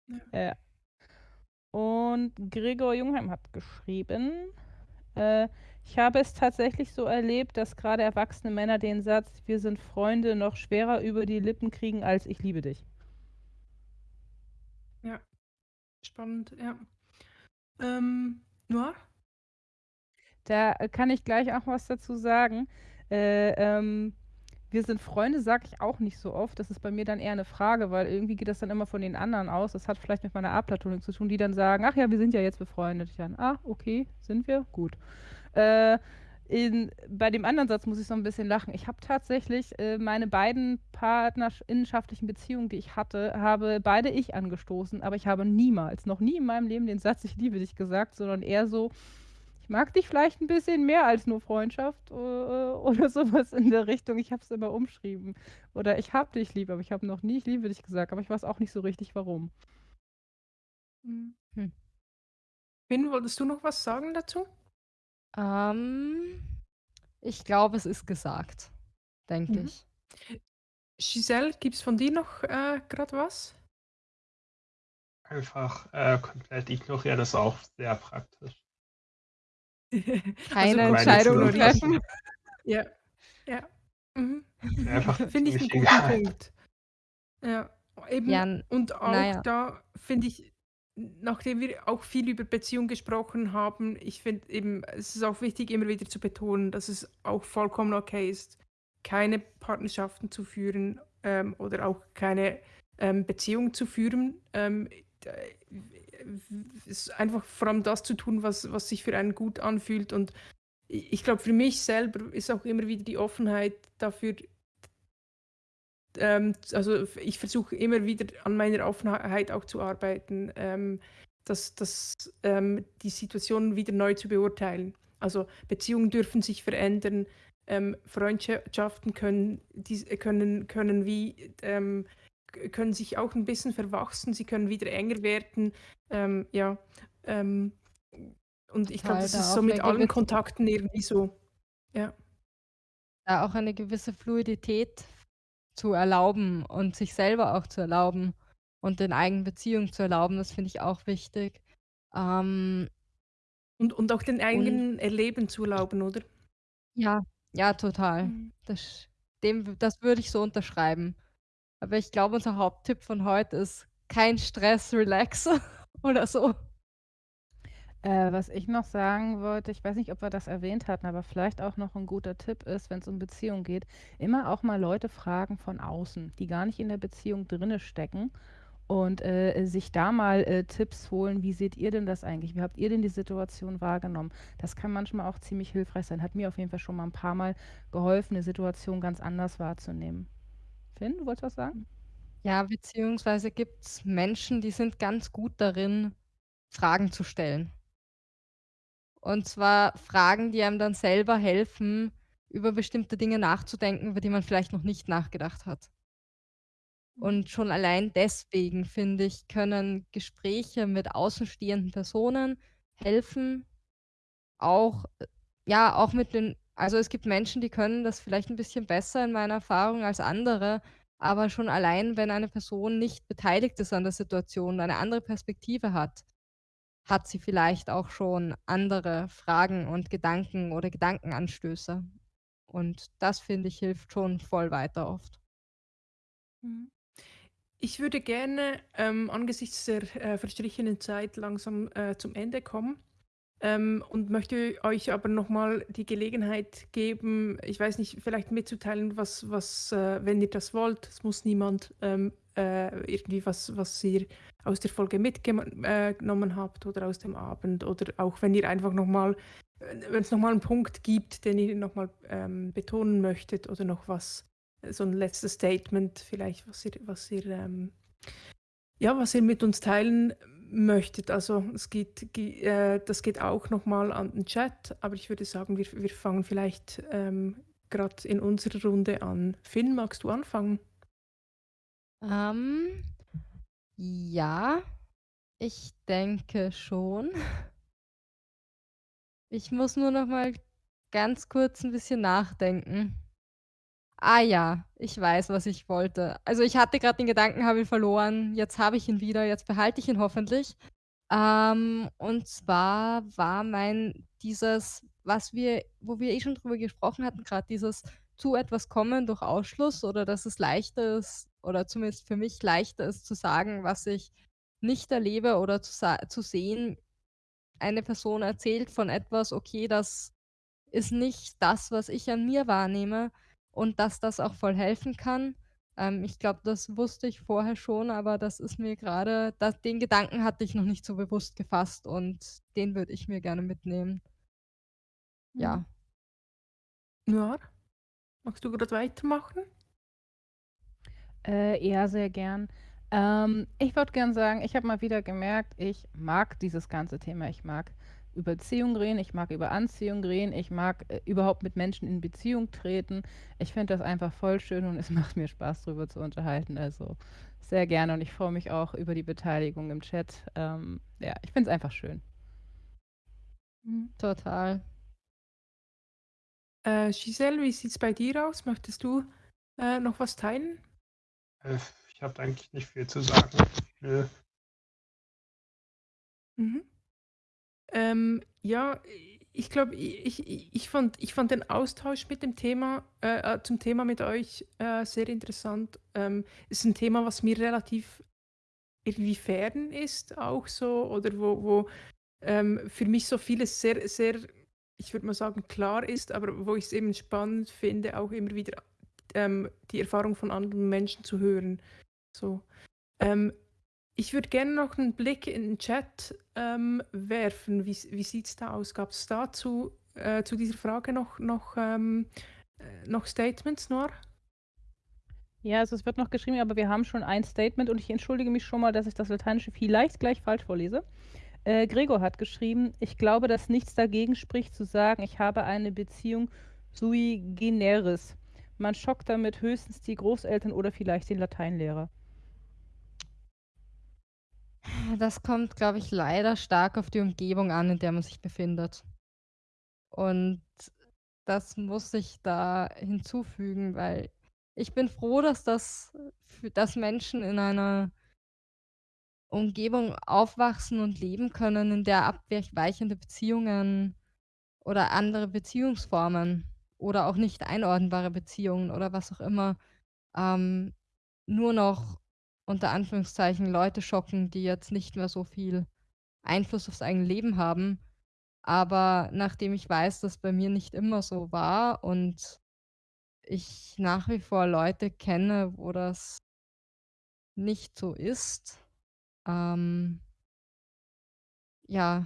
Ja. Ja. Und Gregor Jungheim hat geschrieben, äh: „Ich habe es tatsächlich so erlebt, dass grade erwachsene Männer den Satz: ‚Wir sind Freunde‘, noch schwerer über die Lippen kriegen als ‚Ich liebe dich‘.“ Ja. Spannend, ja. Ähm, Noir? Da, äh, kann ich gleich auch was dazu sagen. Äh, ähm, „Wir sind Freunde“, sage ich auch nicht so oft. Das ist bei mir dann eher 'ne Frage, weil irgendwie geht das dann immer von den anderen aus. Das hat vielleicht mit meiner Aplatonik zu tun, die dann sagen: „Ach ja, wir sind ja jetzt befreundet.“ Ich dann: „Ah, okay, sind wir? Gut.“ Äh, in bei dem anderen Satz muss ich so 'n bisschen lachen. Ich habe tatsächlich, äh, meine beiden partnersch innenschaftlichen Beziehungen, die ich hatte, habe beide ich angestoßen, aber ich habe niemals, noch nie in meinem Leben den Satz: „Ich liebe dich“ gesagt, sondern eher so: „Ich mag dich vielleicht 'n bisschen mehr als nur Freundschaft“, äh, äh, oder so was in der Richtung. Ich habe es immer umschrieben. Oder: „Ich habe dich lieb“, aber ich habe noch nie „Ich liebe dich“ gesagt, aber ich weiß auch nicht so richtig, warum. Hm. Finn, wolltest du noch was sagen dazu? Ähm, ich glaube, es ist gesagt, denke Mhm. ich. Giselle, gibt's von dir noch, äh, grad was? Einfach, äh, komplett ignorieren ist auch sehr praktisch. Also, Keine Entscheidungen ignorieren. treffen. Ja, ja. Mhm. Einfach Finde ich 'n ziemlich guten egal. Punkt. Ja, eben Ja, und auch ja. da finde ich, nachdem wir auch viel über Beziehung gesprochen haben, ich finde eben, es ist auch wichtig, immer wieder zu betonen, dass es auch vollkommen okay ist, keine Partnerschaften zu führen, ähm, oder auch keine, ähm, Beziehung zu führen. Ähm, ist einfach vor allem das zu tun, was was sich für einen gut anfühlt. Und ich glaube, für mich selber ist auch immer wieder die Offenheit dafür ähm, also, ich versuche immer wieder an meiner Offenheit auch zu arbeiten, ähm, dass dass, ähm, die Situationen wieder neu zu beurteilen. Also, Beziehungen dürfen sich verändern, ähm, Freundschaften können dies können können wie ähm, können sich auch 'n bisschen verwachsen, sie können wieder enger werden. Ähm, ja, ähm, und ich glaube, das ist so mit allen Kontakten irgendwie so. Ja. Da auch eine gewisse Fluidität zu erlauben und sich selber auch zu erlauben und den eigenen Beziehungen zu erlauben, das finde ich auch wichtig. Ähm Und und auch den und eigenen Erleben zu erlauben, oder? Ja, ja, total. Mhm. Das dem das würde ich so unterschreiben. Aber ich glaube, unser Haupttipp von heute ist: kein Stress, relax oder so. Äh, was ich noch sagen wollte, ich weiß nicht, ob wir das erwähnt hatten, aber vielleicht auch noch ein guter Tipp ist, wenn es um Beziehung geht, immer auch mal Leute fragen von außen, die gar nicht in der Beziehung drinne stecken und äh, sich da mal äh, Tipps holen. Wie seht ihr denn das eigentlich? Wie habt ihr denn die Situation wahrgenommen? Das kann manchmal auch ziemlich hilfreich sein. Hat mir auf jeden Fall schon mal ein paar Mal geholfen, eine Situation ganz anders wahrzunehmen. Finn, du wolltest was sagen? Ja, beziehungsweise gibt es Menschen, die sind ganz gut darin, Fragen zu stellen. Und zwar Fragen, die einem dann selber helfen, über bestimmte Dinge nachzudenken, über die man vielleicht noch nicht nachgedacht hat. Und schon allein deswegen, finde ich, können Gespräche mit außenstehenden Personen helfen, auch äh, ja, auch mit den also, es gibt Menschen, die können das vielleicht ein bisschen besser in meiner Erfahrung als andere, aber schon allein, wenn eine Person nicht beteiligt ist an der Situation, eine andere Perspektive hat, hat sie vielleicht auch schon andere Fragen und Gedanken oder Gedankenanstöße. Und das, finde ich, hilft schon voll weiter oft. Mhm. Ich würde gerne ähm, angesichts der äh, verstrichenen Zeit langsam äh, zum Ende kommen ähm, und möchte euch aber nochmal die Gelegenheit geben, ich weiß nicht, vielleicht mitzuteilen, was, was äh, wenn ihr das wollt, es muss niemand ähm, äh, irgendwie was, was ihr aus der Folge mitgenommen habt oder aus dem Abend oder auch wenn ihr einfach nochmal, wenn es nochmal einen Punkt gibt, den ihr nochmal ähm, betonen möchtet oder noch was, so ein letztes Statement vielleicht, was ihr, was ihr, ähm, ja, was ihr mit uns teilen möchtet. Also es geht, äh, das geht auch nochmal an den Chat, aber ich würde sagen, wir, wir fangen vielleicht ähm, gerade in unserer Runde an. Finn, magst du anfangen? Ähm, ja, ich denke schon. Ich muss nur noch mal ganz kurz ein bisschen nachdenken. Ah ja, ich weiß, was ich wollte. Also, ich hatte gerade den Gedanken, habe ihn verloren. Jetzt habe ich ihn wieder, jetzt behalte ich ihn hoffentlich. Ähm, und zwar war mein dieses, was wir wo wir eh schon drüber gesprochen hatten, gerade dieses zu etwas kommen durch Ausschluss oder dass es leichter ist oder zumindest für mich leichter ist zu sagen, was ich nicht erlebe oder zu zu sehen, eine Person erzählt von etwas, okay, das ist nicht das, was ich an mir wahrnehme und dass das auch voll helfen kann. Ähm, ich glaube, das wusste ich vorher schon, aber das ist mir gerade, den Gedanken hatte ich noch nicht so bewusst gefasst und den würde ich mir gerne mitnehmen. Ja. Mhm. Ja. Magst du gerade weitermachen? Äh, ja, sehr gern. Ähm, ich würde gern sagen, ich habe mal wieder gemerkt, ich mag dieses ganze Thema. Ich mag über Beziehung reden, ich mag über Anziehung reden, ich mag äh, überhaupt mit Menschen in Beziehung treten. Ich finde das einfach voll schön und es macht mir Spaß, darüber zu unterhalten. Also sehr gerne und ich freue mich auch über die Beteiligung im Chat. Ähm, ja, ich finde es einfach schön. Mhm, total. Äh, Giselle, wie sieht es bei dir aus? Möchtest du äh, noch was teilen? Äh, ich habe eigentlich nicht viel zu sagen. Nö. Mhm. Ähm, ja, ich glaube, ich, ich, ich, fand, ich fand den Austausch mit dem Thema, äh, äh, zum Thema mit euch äh, sehr interessant. Ähm, ist ein Thema, was mir relativ irgendwie fern ist, auch so, oder wo, wo ähm, für mich so vieles sehr, sehr ich würde mal sagen, klar ist, aber wo ich es eben spannend finde, auch immer wieder ähm, die Erfahrung von anderen Menschen zu hören. So. Ähm, ich würde gerne noch einen Blick in den Chat ähm, werfen. Wie, wie sieht es da aus? Gab es dazu äh, zu dieser Frage noch, noch, ähm, äh, noch Statements, Noir? Ja, also es wird noch geschrieben, aber wir haben schon ein Statement und ich entschuldige mich schon mal, dass ich das Lateinische vielleicht gleich falsch vorlese. Äh, Gregor hat geschrieben, ich glaube, dass nichts dagegen spricht zu sagen, ich habe eine Beziehung sui generis. Man schockt damit höchstens die Großeltern oder vielleicht den Lateinlehrer. Das kommt, glaube ich, leider stark auf die Umgebung an, in der man sich befindet. Und das muss ich da hinzufügen, weil ich bin froh, dass das, dass Menschen in einer Umgebung aufwachsen und leben können, in der abweichende Beziehungen oder andere Beziehungsformen oder auch nicht einordnbare Beziehungen oder was auch immer ähm, nur noch unter Anführungszeichen Leute schocken, die jetzt nicht mehr so viel Einfluss aufs eigene Leben haben. Aber nachdem ich weiß, dass bei mir nicht immer so war und ich nach wie vor Leute kenne, wo das nicht so ist, ähm ja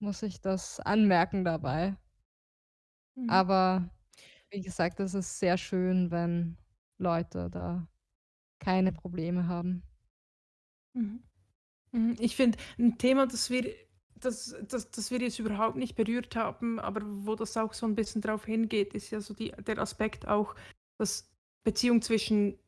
muss ich das anmerken dabei. Mhm. Aber wie gesagt, es ist sehr schön, wenn Leute da keine Probleme haben. Mhm. Mhm. Ich finde, ein Thema, das wir das das das wir jetzt überhaupt nicht berührt haben, aber wo das auch so ein bisschen drauf hingeht, ist ja so die der Aspekt auch, dass Beziehung zwischen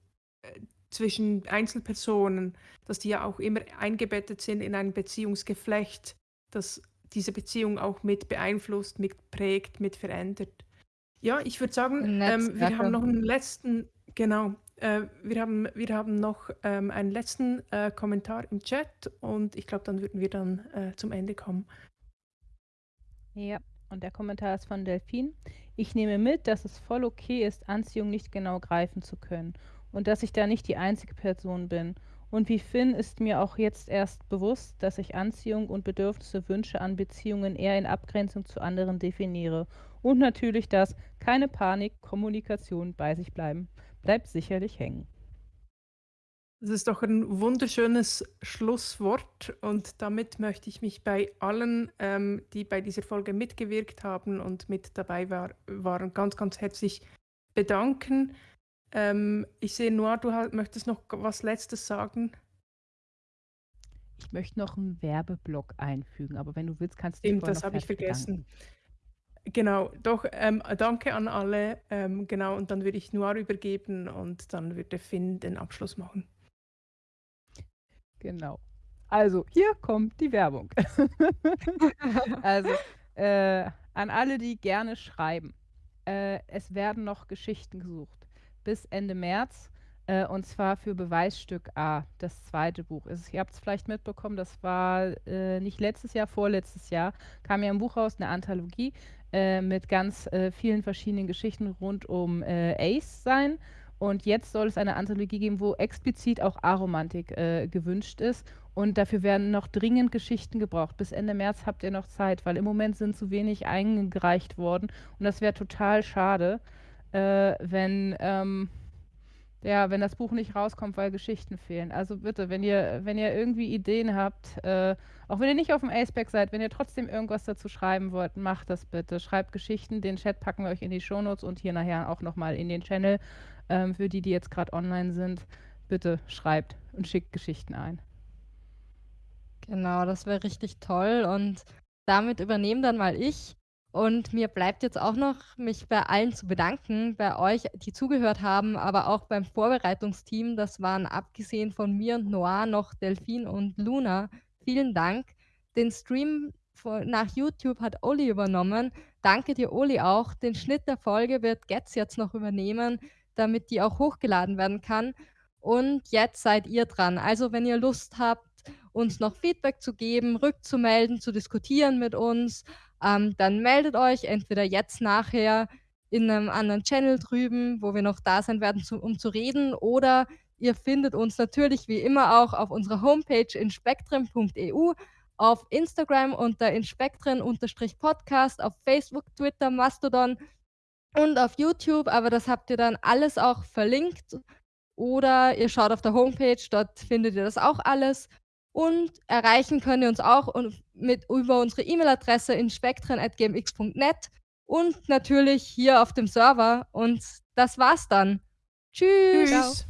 äh, zwischen Einzelpersonen, dass die ja auch immer eingebettet sind in ein Beziehungsgeflecht, das diese Beziehung auch mit beeinflusst, mit prägt, mit verändert. Ja, ich würde sagen, ähm, wir haben noch einen letzten, genau, äh, wir, haben, wir haben noch ähm, einen letzten äh, Kommentar im Chat und ich glaube, dann würden wir dann äh, zum Ende kommen. Ja, und der Kommentar ist von Delphine. Ich nehme mit, dass es voll okay ist, Anziehung nicht genau greifen zu können und dass ich da nicht die einzige Person bin und wie Finn ist mir auch jetzt erst bewusst, dass ich Anziehung und Bedürfnisse, Wünsche an Beziehungen eher in Abgrenzung zu anderen definiere. Und natürlich das keine Panik, Kommunikation bei sich bleiben. Bleibt sicherlich hängen. Das ist doch ein wunderschönes Schlusswort und damit möchte ich mich bei allen, ähm, die bei dieser Folge mitgewirkt haben und mit dabei war, waren, ganz, ganz herzlich bedanken. Ähm, ich sehe, Noir, du möchtest noch was Letztes sagen. Ich möchte noch einen Werbeblock einfügen, aber wenn du willst, kannst du Stimmt, das habe ich vergessen. Genau, doch, ähm, danke an alle. Ähm, genau, und dann würde ich Noir übergeben und dann würde Finn den Abschluss machen. Genau. Also, hier kommt die Werbung. also, äh, an alle, die gerne schreiben. Äh, es werden noch Geschichten gesucht bis Ende März. Äh, und zwar für Beweisstück A, das zweite Buch. Ist, ihr habt es vielleicht mitbekommen, das war äh, nicht letztes Jahr, vorletztes Jahr, kam ja ein Buch raus, eine Anthologie äh, mit ganz äh, vielen verschiedenen Geschichten rund um äh, Ace sein. Und jetzt soll es eine Anthologie geben, wo explizit auch Aromantik äh, gewünscht ist. Und dafür werden noch dringend Geschichten gebraucht. Bis Ende März habt ihr noch Zeit, weil im Moment sind zu wenig eingereicht worden. Und das wäre total schade wenn, ähm, ja, wenn das Buch nicht rauskommt, weil Geschichten fehlen. Also bitte, wenn ihr, wenn ihr irgendwie Ideen habt, äh, auch wenn ihr nicht auf dem Aceback seid, wenn ihr trotzdem irgendwas dazu schreiben wollt, macht das bitte. Schreibt Geschichten, den Chat packen wir euch in die Shownotes und hier nachher auch nochmal in den Channel. Ähm, für die, die jetzt gerade online sind, bitte schreibt und schickt Geschichten ein. Genau, das wäre richtig toll und damit übernehme dann mal ich. Und mir bleibt jetzt auch noch, mich bei allen zu bedanken, bei euch, die zugehört haben, aber auch beim Vorbereitungsteam. Das waren abgesehen von mir und Noir noch Delphine und Luna. Vielen Dank. Den Stream nach YouTube hat Oli übernommen. Danke dir, Oli, auch. Den Schnitt der Folge wird Getz jetzt noch übernehmen, damit die auch hochgeladen werden kann. Und jetzt seid ihr dran. Also, wenn ihr Lust habt, uns noch Feedback zu geben, rückzumelden, zu diskutieren mit uns, ähm, dann meldet euch entweder jetzt nachher in einem anderen Channel drüben, wo wir noch da sein werden, zu, um zu reden, oder ihr findet uns natürlich wie immer auch auf unserer Homepage inspektren.eu, auf Instagram unter inspektren-podcast, auf Facebook, Twitter, Mastodon und auf YouTube, aber das habt ihr dann alles auch verlinkt. Oder ihr schaut auf der Homepage, dort findet ihr das auch alles. Und erreichen könnt ihr uns auch mit, über unsere E-Mail-Adresse in spektren.gmx.net und natürlich hier auf dem Server. Und das war's dann. Tschüss. Tschüss.